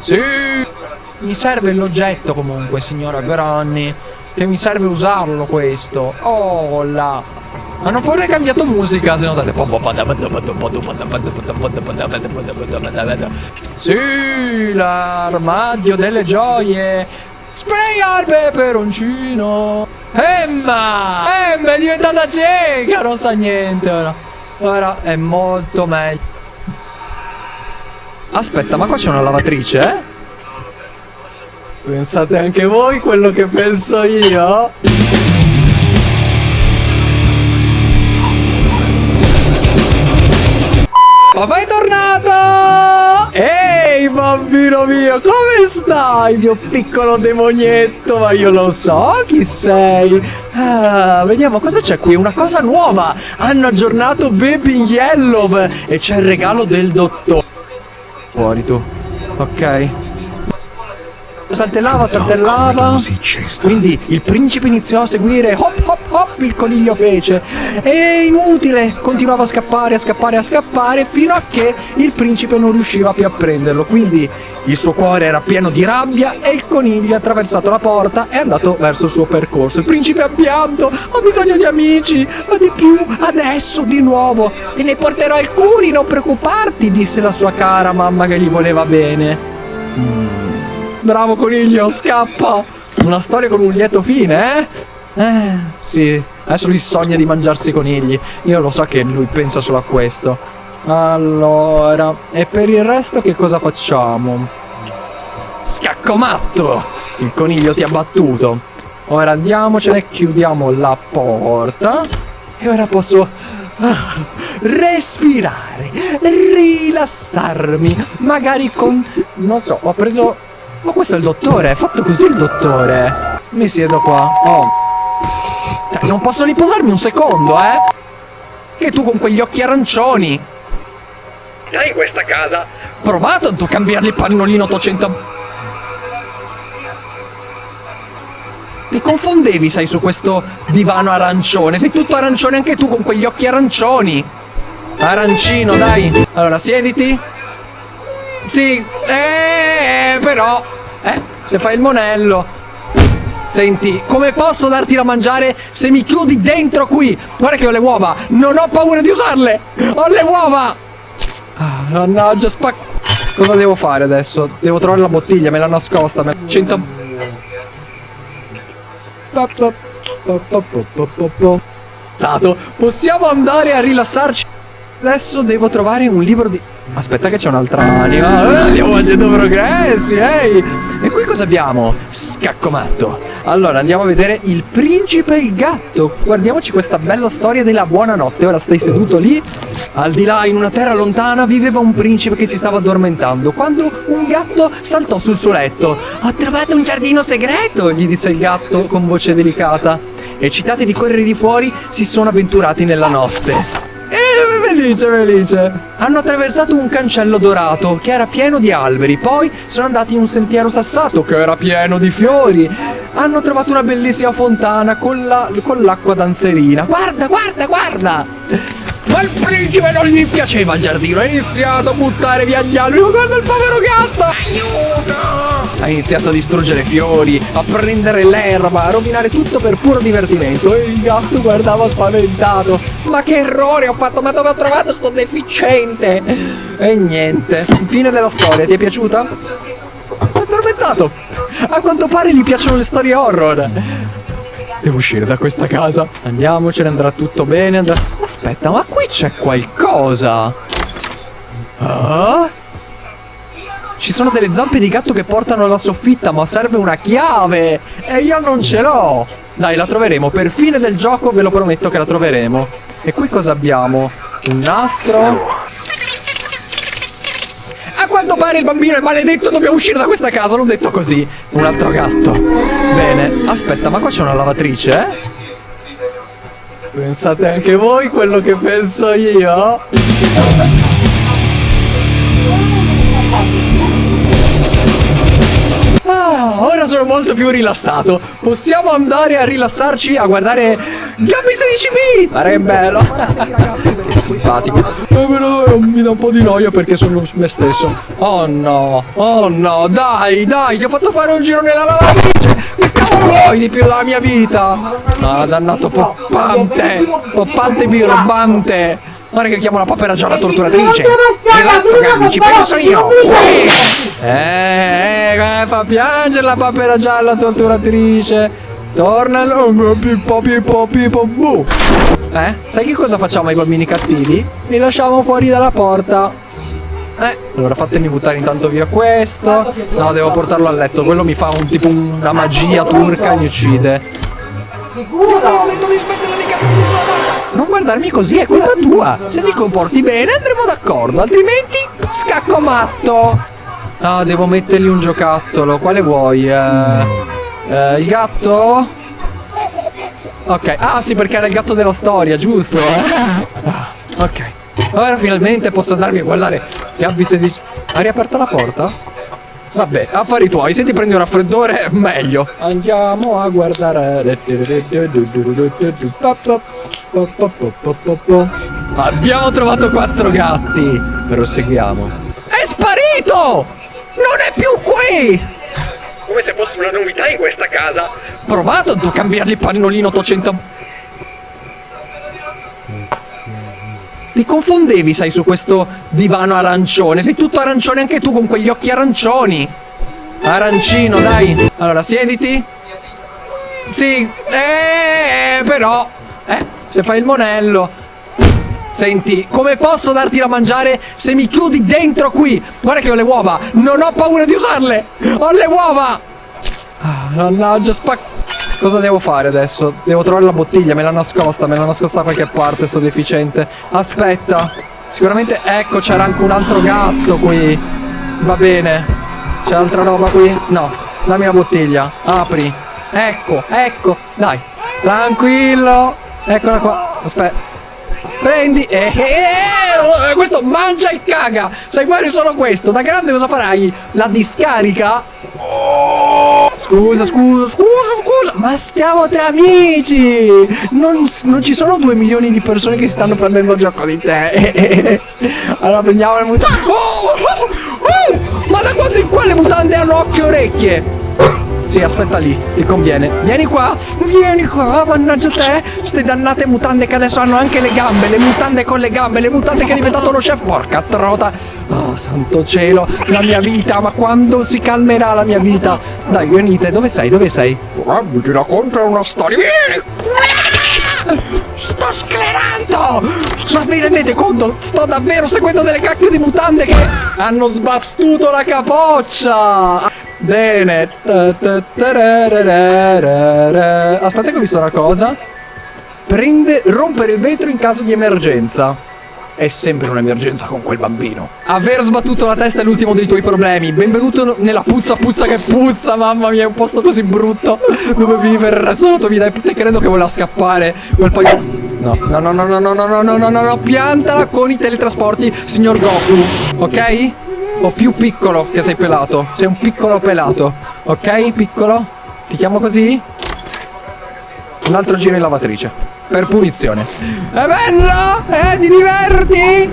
Sì. Mi serve l'oggetto comunque, signora Granny. Che mi serve usarlo questo. Oh là. Hanno pure cambiato musica, se notate. Sì, l'armadio delle gioie. Sprayar peperoncino. Emma! Emma è diventata cieca, non sa niente ora. Ora è molto meglio. Aspetta, ma qua c'è una lavatrice, eh? Pensate anche voi quello che penso io? Papà è tornato! Ehi bambino mio, come stai mio piccolo demonietto? Ma io lo so chi sei. Ah, vediamo cosa c'è qui, una cosa nuova. Hanno aggiornato Baby Yellow e c'è il regalo del dottore. Fuori tu. Ok. Saltellava, saltellava. Quindi il principe iniziò a seguire. Hop, hop, hop, il coniglio fece. E inutile. Continuava a scappare, a scappare, a scappare. Fino a che il principe non riusciva più a prenderlo. Quindi il suo cuore era pieno di rabbia. E il coniglio ha attraversato la porta e è andato verso il suo percorso. Il principe ha pianto. Ho bisogno di amici. Ma di più, adesso di nuovo. Te ne porterò alcuni, non preoccuparti, disse la sua cara mamma che gli voleva bene. Bravo coniglio, scappa! Una storia con un lieto fine, eh? Eh, sì. Adesso lui sogna di mangiarsi i conigli. Io lo so che lui pensa solo a questo. Allora, e per il resto che cosa facciamo? Scaccomatto! Il coniglio ti ha battuto. Ora andiamocene, chiudiamo la porta. E ora posso ah, respirare, rilassarmi. Magari con... Non so, ho preso... Ma questo è il dottore, è fatto così il dottore. Mi siedo qua. Oh. Cioè, non posso riposarmi un secondo, eh? Che tu con quegli occhi arancioni. Hai questa casa. Provato a cambiargli il pannolino 800... Ti confondevi, sai, su questo divano arancione. Sei tutto arancione anche tu con quegli occhi arancioni. Arancino, dai. Allora, siediti. Sì, eh, però... Eh, se fai il monello... Senti, come posso darti da mangiare se mi chiudi dentro qui? Guarda che ho le uova, non ho paura di usarle! Ho le uova! Ah, mannaggia, spac... Cosa devo fare adesso? Devo trovare la bottiglia, me l'ha nascosta. Me... 100... Sato, possiamo andare a rilassarci? Adesso devo trovare un libro di... Aspetta che c'è un'altra anima. Eh, andiamo facendo progressi, ehi! E qui cosa abbiamo? Scaccomatto. Allora, andiamo a vedere il principe e il gatto. Guardiamoci questa bella storia della buonanotte. Ora stai seduto lì. Al di là, in una terra lontana, viveva un principe che si stava addormentando quando un gatto saltò sul suo letto. Ho trovato un giardino segreto, gli disse il gatto con voce delicata. Eccitati di correre di fuori, si sono avventurati nella notte. Eh, felice, felice. Hanno attraversato un cancello dorato che era pieno di alberi. Poi sono andati in un sentiero sassato che era pieno di fiori. Hanno trovato una bellissima fontana con la- con l'acqua danzerina. Guarda, guarda, guarda! Ma il principe non gli piaceva il giardino. Ha iniziato a buttare via gli alberi. Ma guarda il povero gatto! Aiuto! Ha iniziato a distruggere fiori, a prendere l'erba, a rovinare tutto per puro divertimento. E il gatto guardava spaventato. Ma che errore ho fatto? Ma dove ho trovato sto deficiente? E niente. Fine della storia, ti è piaciuta? È addormentato. A quanto pare gli piacciono le storie horror. Devo uscire da questa casa. Andiamocene, andrà tutto bene. Andrà... Aspetta, ma qui c'è qualcosa. Ah? Ci sono delle zampe di gatto che portano alla soffitta, ma serve una chiave. E io non ce l'ho. Dai, la troveremo. Per fine del gioco ve lo prometto che la troveremo. E qui cosa abbiamo? Un nastro quanto pare il bambino è maledetto, dobbiamo uscire da questa casa. L'ho detto così. Un altro gatto. Bene. Aspetta, ma qua c'è una lavatrice, eh? Pensate anche voi quello che penso io? Ah, ora sono molto più rilassato. Possiamo andare a rilassarci a guardare Gabby 16 b Ma che bello! Simpatico. Eh, però eh, mi dà un po' di noia perché sono me stesso. Oh no, oh no, dai, dai, ti ho fatto fare un giro nella lavatrice. Che cavolo vuoi di più dalla mia vita? Ah, dannato poppante, poppante birbante. Guarda che chiamo la papera gialla torturatrice. Esatto, Gabby, ci penso io. Eh, eh, fa piangere la papera gialla torturatrice. Torna bu. Eh? Sai che cosa facciamo ai bambini cattivi? Li lasciamo fuori dalla porta. Eh, allora fatemi buttare intanto via questo. No, devo portarlo a letto. Quello mi fa un tipo una magia turca e mi uccide. Non guardarmi così, è colpa tua. Se ti comporti bene andremo d'accordo, altrimenti scacco matto. Ah, devo mettergli un giocattolo. Quale vuoi? Eh, eh, il gatto? Ok. Ah, sì, perché era il gatto della storia, giusto? Ah, ok. Ora finalmente posso andarmi a guardare Gabby 16. Ha riaperto la porta? Vabbè, affari tuoi, se ti prendi un raffreddore, meglio. Andiamo a guardare. Abbiamo trovato quattro gatti. Proseguiamo. È sparito! Non è più qui! Come se fosse una novità in questa casa. Provato a cambiargli il pannolino 800. Ti confondevi, sai, su questo divano arancione. Sei tutto arancione anche tu con quegli occhi arancioni. Arancino, dai. Allora, siediti. Sì, eh, però. Eh, se fai il monello. Senti, come posso darti da mangiare se mi chiudi dentro qui? Guarda che ho le uova. Non ho paura di usarle. Ho le uova. Ah, mannaggia, spacco. Cosa devo fare adesso? Devo trovare la bottiglia, me l'ha nascosta, me l'ha nascosta da qualche parte, sto deficiente. Aspetta. Sicuramente, ecco, c'era anche un altro gatto qui. Va bene. C'è altra roba qui? No. Dammi la bottiglia. Apri. Ecco, ecco. Dai. Tranquillo. Eccola qua. Aspetta. Prendi e eh, eh, eh, questo mangia e caga. Sai fare solo questo. Da grande cosa farai? La discarica? Scusa, scusa, scusa, scusa. Ma stiamo tra amici. Non, non ci sono due milioni di persone che si stanno prendendo gioco di te. Allora prendiamo le mutande. Oh, oh, oh, ma da quando in qua le mutande hanno occhio e orecchie? Sì, aspetta lì, ti conviene. Vieni qua, vieni qua, mannaggia te. Ste dannate mutande che adesso hanno anche le gambe, le mutande con le gambe, le mutande che è diventato lo chef. Porca trota. Oh, santo cielo, la mia vita, ma quando si calmerà la mia vita? Dai, venite, dove sei? Dove sei? Guarda, ti racconto una storia. Vieni! Sto sclerando! Ma vi rendete conto? Sto davvero seguendo delle cacchio di mutande che hanno sbattuto la capoccia! Bene. Aspetta che ho visto una cosa. Prende, rompere il vetro in caso di emergenza. È sempre un'emergenza con quel bambino. Aver sbattuto la testa è l'ultimo dei tuoi problemi. Benvenuto nella puzza puzza che puzza. Mamma mia, è un posto così brutto dove vivere il resto della tua vita. E credo che voleva scappare. Quel poi. No, no, no, no, no, no, no, no, no, no, no, no, piantala con i teletrasporti, signor Goku. Ok? O più piccolo che sei pelato. Sei un piccolo pelato. Ok? Piccolo? Ti chiamo così? Un altro giro in lavatrice. Per punizione. È bello? Eh? Ti diverti?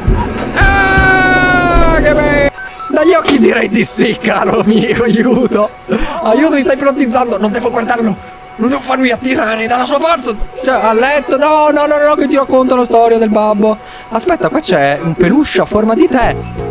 Ah, che bello! Dagli occhi direi di sì, caro mio, aiuto! Aiuto, mi stai ipnotizzando! Non devo guardarlo! Non devo farmi attirare dalla sua forza! Cioè, a letto! No, no, no, no, che ti racconto la storia del babbo! Aspetta, qua c'è un peluche a forma di te!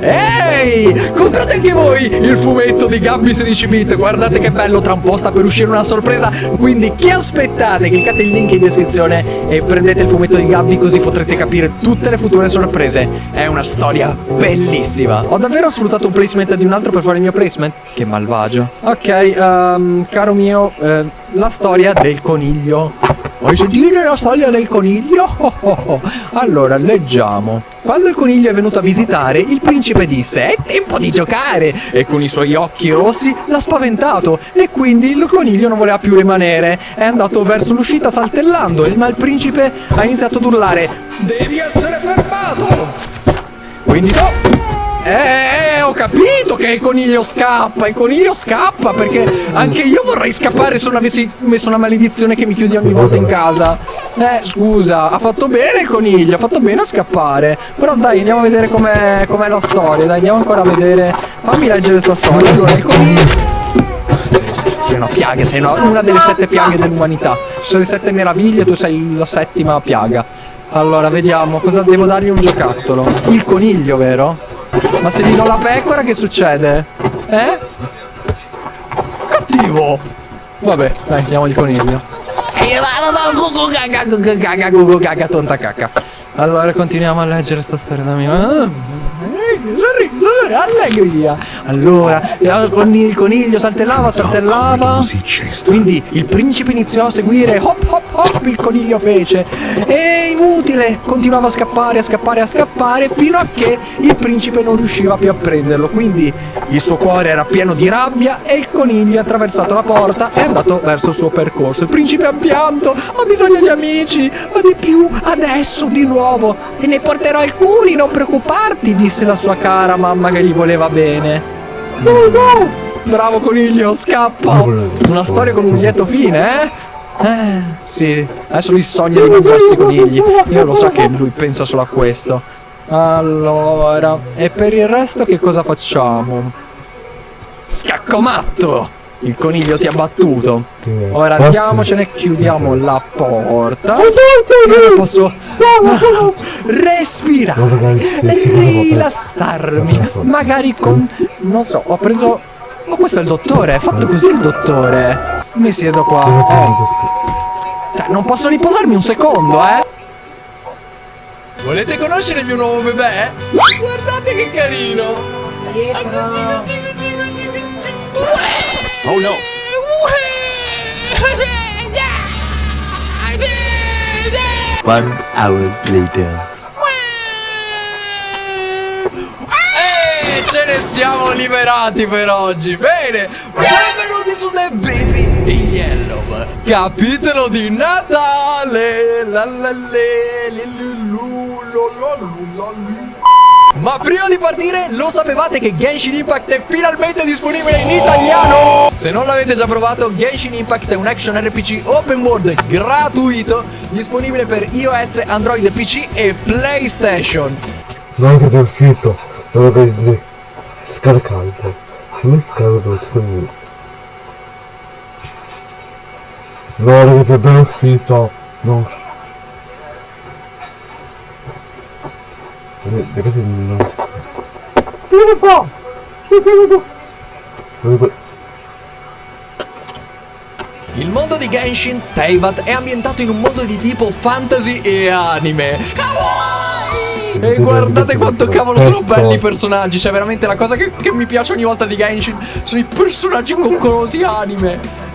Ehi! Comprate anche voi il fumetto di Gabby 16 bit Guardate che bello, tra un po' sta per uscire una sorpresa Quindi che aspettate? Cliccate il link in descrizione e prendete il fumetto di Gabby Così potrete capire tutte le future sorprese È una storia bellissima Ho davvero sfruttato un placement di un altro per fare il mio placement? Che malvagio Ok, um, caro mio, eh, la storia del coniglio Vuoi sentire la storia del coniglio? Oh, oh, oh. Allora, leggiamo. Quando il coniglio è venuto a visitare, il principe disse È tempo di giocare! E con i suoi occhi rossi l'ha spaventato e quindi il coniglio non voleva più rimanere. È andato verso l'uscita saltellando, ma il principe ha iniziato ad urlare Devi essere fermato! Quindi no! Eh, eh, eh, ho capito che il coniglio scappa, il coniglio scappa perché anche io vorrei scappare se non avessi messo una maledizione che mi chiudi ogni volta in casa. Eh, scusa, ha fatto bene il coniglio, ha fatto bene a scappare. Però dai, andiamo a vedere com'è, com'è la storia, dai, andiamo ancora a vedere. Fammi leggere sta storia. Allora, il coniglio... Sei una piaga, sei una, una delle sette piaghe dell'umanità. Ci sono le sette meraviglie, tu sei la settima piaga. Allora, vediamo, cosa devo dargli un giocattolo? Il coniglio, vero? Ma se gli do la pecora che succede? Eh? Cattivo! Vabbè, dai, il coniglio. Allora continuiamo a leggere sta storia da me. Allegria! Allora, eh, con il coniglio saltellava, saltellava. Quindi il principe iniziò a seguire, hop hop hop, il coniglio fece. E inutile, continuava a scappare, a scappare, a scappare, fino a che il principe non riusciva più a prenderlo. Quindi il suo cuore era pieno di rabbia e il coniglio ha attraversato la porta e è andato verso il suo percorso. Il principe ha pianto, ho bisogno di amici, ma di più, adesso di nuovo. Te ne porterò alcuni, non preoccuparti, disse la sua cara mamma che gli voleva bene. Bravo coniglio, scappa! Una storia con un lieto fine, eh? Eh, sì. Adesso lui sogna di mangiarsi i conigli. Io lo so che lui pensa solo a questo. Allora, e per il resto che cosa facciamo? Scaccomatto! Il coniglio ti ha battuto. Ora Posso? andiamocene, chiudiamo la porta. Io posso ah, respirare, può rilassarmi. Magari con. Non so, ho preso. Ma questo è il dottore, è fatto così il dottore. Mi siedo qua. Eh, cioè, non posso riposarmi un secondo, eh? Volete conoscere il mio nuovo bebè? Guardate che carino! Oh no! One hour later. E ce ne siamo liberati per oggi. Bene, benvenuti su The Baby in Yellow. Capitolo di Natale. La la le, li Ma prima di partire, lo sapevate che Genshin Impact è finalmente disponibile in italiano? Se non l'avete già provato, Genshin Impact è un action RPG open world gratuito, disponibile per iOS, Android, PC e PlayStation. Non che sei uscito, di scaricante. Mi scarico scusi. No, ragazzi, è appena uscito. No. Sta. Che fa? Che cosa so? Il mondo di Genshin, Teyvat, è ambientato in un mondo di tipo fantasy e anime. Kawaii! E guardate quanto cavolo sono belli i personaggi, cioè veramente la cosa che, che mi piace ogni volta di Genshin sono i personaggi coccolosi anime.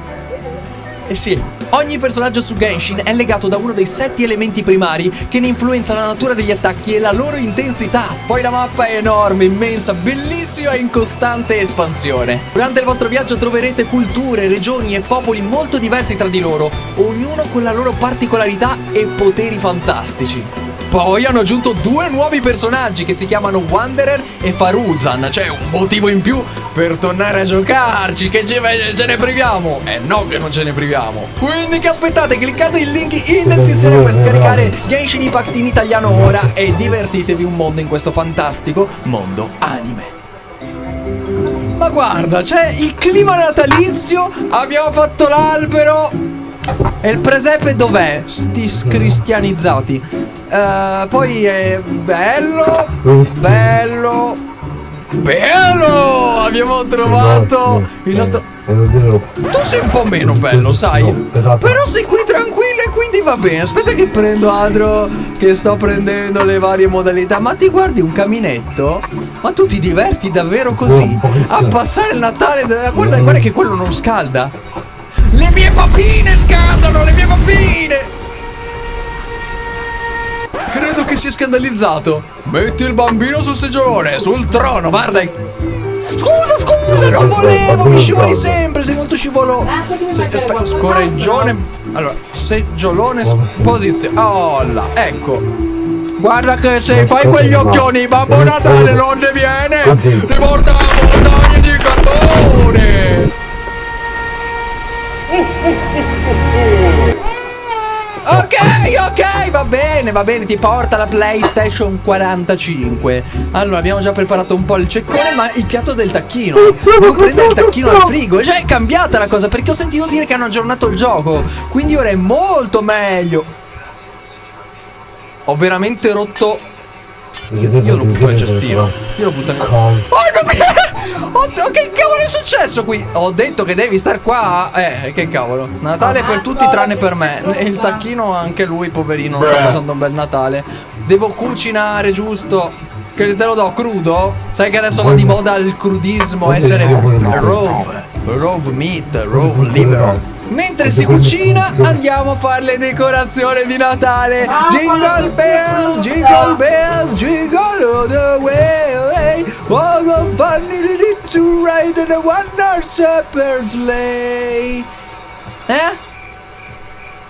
E sì, ogni personaggio su Genshin è legato da uno dei sette elementi primari che ne influenzano la natura degli attacchi e la loro intensità. Poi la mappa è enorme, immensa, bellissima e in costante espansione. Durante il vostro viaggio troverete culture, regioni e popoli molto diversi tra di loro, ognuno con la loro particolarità e poteri fantastici. Poi hanno aggiunto due nuovi personaggi che si chiamano Wanderer e Faruzan, cioè un motivo in più per tornare a giocarci, che ce, ne priviamo? Eh no che non ce ne priviamo. Quindi che aspettate, cliccate il link in descrizione per scaricare Genshin Impact in italiano ora e divertitevi un mondo in questo fantastico mondo anime. Ma guarda, c'è il clima natalizio, abbiamo fatto l'albero. E il presepe dov'è? Sti cristianizzati. Eh, poi è bello, bello, bello! Abbiamo trovato il nostro... E non dirlo. Tu sei un po' meno bello, sai? esatto. Però sei qui tranquillo e quindi va bene. Aspetta che prendo Adro, che sto prendendo le varie modalità. Ma ti guardi un caminetto? Ma tu ti diverti davvero così? A passare il Natale? da- Guarda, guarda che quello non scalda. Le mie papine scaldano, le mie papine! Credo che sia scandalizzato. Metti il bambino sul seggiolone, sul trono, guarda. Scusa, scusa, non volevo, mi scivoli sempre, sei molto scivolo. Se- aspetta, scorreggione. Allora, seggiolone, posizione. Oh là, ecco. Guarda che se fai quegli occhioni, Babbo Natale non ne viene! Ti porta la montagna di carbone! Ok, ok, va bene, va bene, ti porta la PlayStation 45. Allora, abbiamo già preparato un po' il ceccone, ma il piatto del tacchino. Devo prendere il tacchino al frigo. Già è cambiata la cosa, perché ho sentito dire che hanno aggiornato il gioco. Quindi ora è molto meglio. Ho veramente rotto. Io, io lo butto nel cestino. Io lo butto nel. Oh, no, Oddio, che cavolo è successo qui? Ho detto che devi star qua. Eh, che cavolo. Natale per tutti tranne per me. E il tacchino anche lui, poverino, sta passando un bel Natale. Devo cucinare, giusto? Che te lo do crudo? Sai che adesso va di moda il crudismo, essere raw, raw meat, raw liver. Mentre si cucina andiamo a fare le decorazioni di Natale. Jingle bells, jingle bells, jingle all the way. Oh, the bunny did it to ride in a one horse shepherd's sleigh. Eh?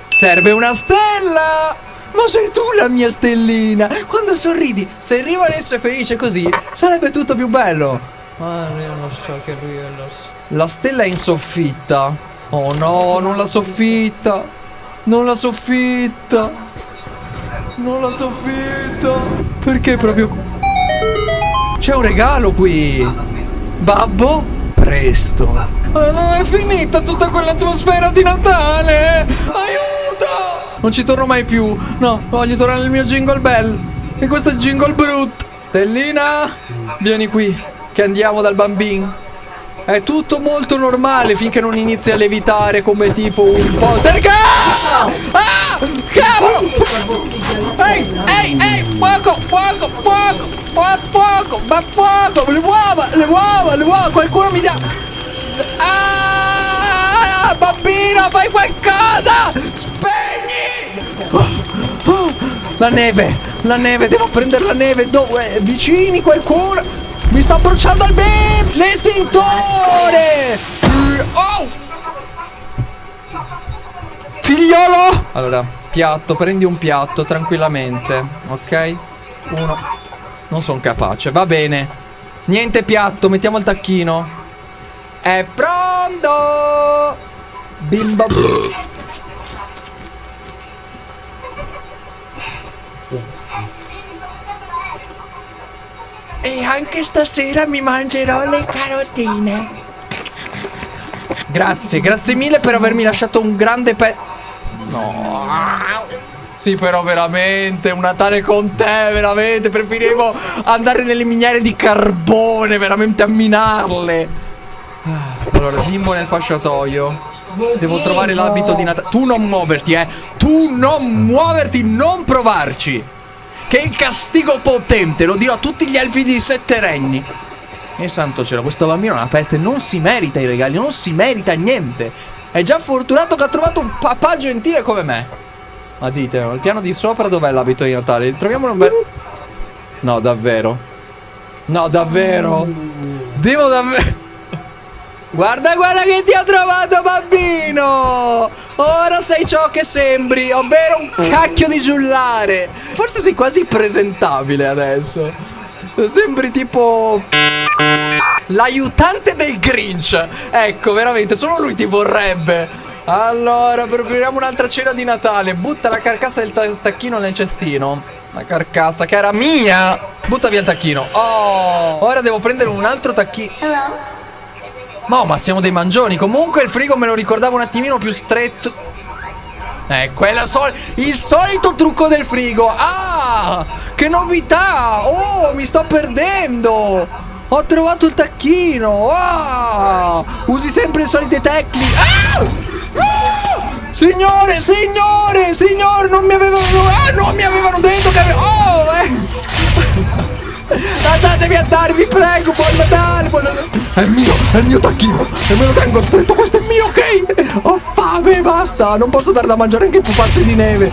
Serve una stella! Ma sei tu la mia stellina! Quando sorridi, se rimanesse felice così, sarebbe tutto più bello. Ma io non so che lui è la La stella è in soffitta. Oh no, non la soffitta. Non la soffitta. Non la soffitta. Perché proprio C'è un regalo qui. Babbo, presto. Ma dove è finita tutta quell'atmosfera di Natale? Aiuto! Non ci torno mai più. No, voglio tornare nel mio jingle bell. E questo è jingle brut. Stellina, vieni qui, che andiamo dal bambino. È tutto molto normale finché non inizi a levitare come tipo un poltergeist! Ah! Cavolo! Ehi, ehi, ehi! Fuoco, fuoco, fuoco! Fuoco, fuoco! Ma fuoco! Le uova, le uova, le uova! Qualcuno mi dà... Ah! Bambino, fai qualcosa! Spegni! La neve, la neve, devo prendere la neve. Dove? Vicini qualcuno? Mi sta bruciando il bim! L'estintore! Oh! Figliolo! Allora, piatto, prendi un piatto tranquillamente, ok? Uno. Non sono capace, va bene. Niente piatto, mettiamo il tacchino. È pronto! Bimbo. E anche stasera mi mangerò le carotine. Grazie, grazie mille per avermi lasciato un grande pe... No. Sì, però veramente, un Natale con te, veramente. Preferivo andare nelle miniere di carbone, veramente a minarle. Allora, bimbo nel fasciatoio. Devo trovare l'abito di Natale. Tu non muoverti, eh. Tu non muoverti, non provarci. Che castigo potente, lo dirò a tutti gli elfi di sette regni. E santo cielo, questo bambino è una peste, non si merita i regali, non si merita niente. È già fortunato che ha trovato un papà gentile come me. Ma dite, il piano di sopra dov'è l'abito di Natale? Troviamo un bel... No, davvero. No, davvero. Devo davvero... Guarda, guarda che ti ha trovato bambino! Ora sei ciò che sembri, ovvero un cacchio di giullare. Forse sei quasi presentabile adesso. Sembri tipo... L'aiutante del Grinch. Ecco, veramente, solo lui ti vorrebbe. Allora, prepariamo un'altra cena di Natale. Butta la carcassa del ta- tacchino nel cestino. La carcassa che era mia. Butta via il tacchino. Oh, ora devo prendere un altro tacchino. No, ma siamo dei mangioni. Comunque il frigo me lo ricordavo un attimino più stretto. Ecco, è la sol- il solito trucco del frigo. Ah, che novità! Oh, mi sto perdendo. Ho trovato il tacchino. Ah, usi sempre le solite tecniche. Ah! Ah! Signore, signore, signore, non mi avevano. Ah, non mi avevano detto che. ave- Oh, eh. Andatevi a dare, vi prego, buon Natale, buon Natale. È mio, è il mio tacchino. E me lo tengo stretto, questo è mio, ok? Ho fame, basta. Non posso dare da mangiare anche i pupazzi di neve.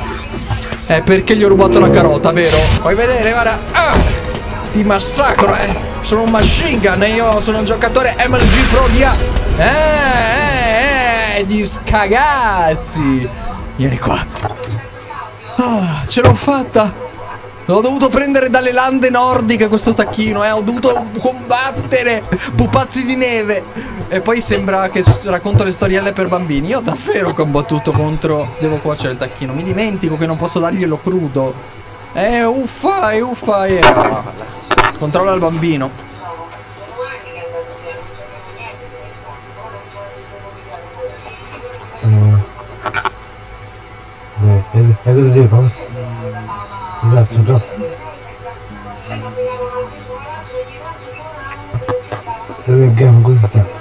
È perché gli ho rubato la carota, vero? Vuoi vedere, guarda. Ah, ti massacro, eh. Sono un machine gun e io sono un giocatore MLG Pro di A. Eh, eh, eh, di scagazzi. Vieni qua. Ah, ce l'ho fatta. L'ho dovuto prendere dalle lande nordiche questo tacchino, eh. Ho dovuto combattere pupazzi di neve. E poi sembra che racconto le storielle per bambini. Io davvero ho combattuto contro... Devo cuocere il tacchino. Mi dimentico che non posso darglielo crudo. Eh, uffa, e uffa, e... Controlla il bambino. Eh, eh, è così, posso? Grazie, troppo. Dove gamma così sta?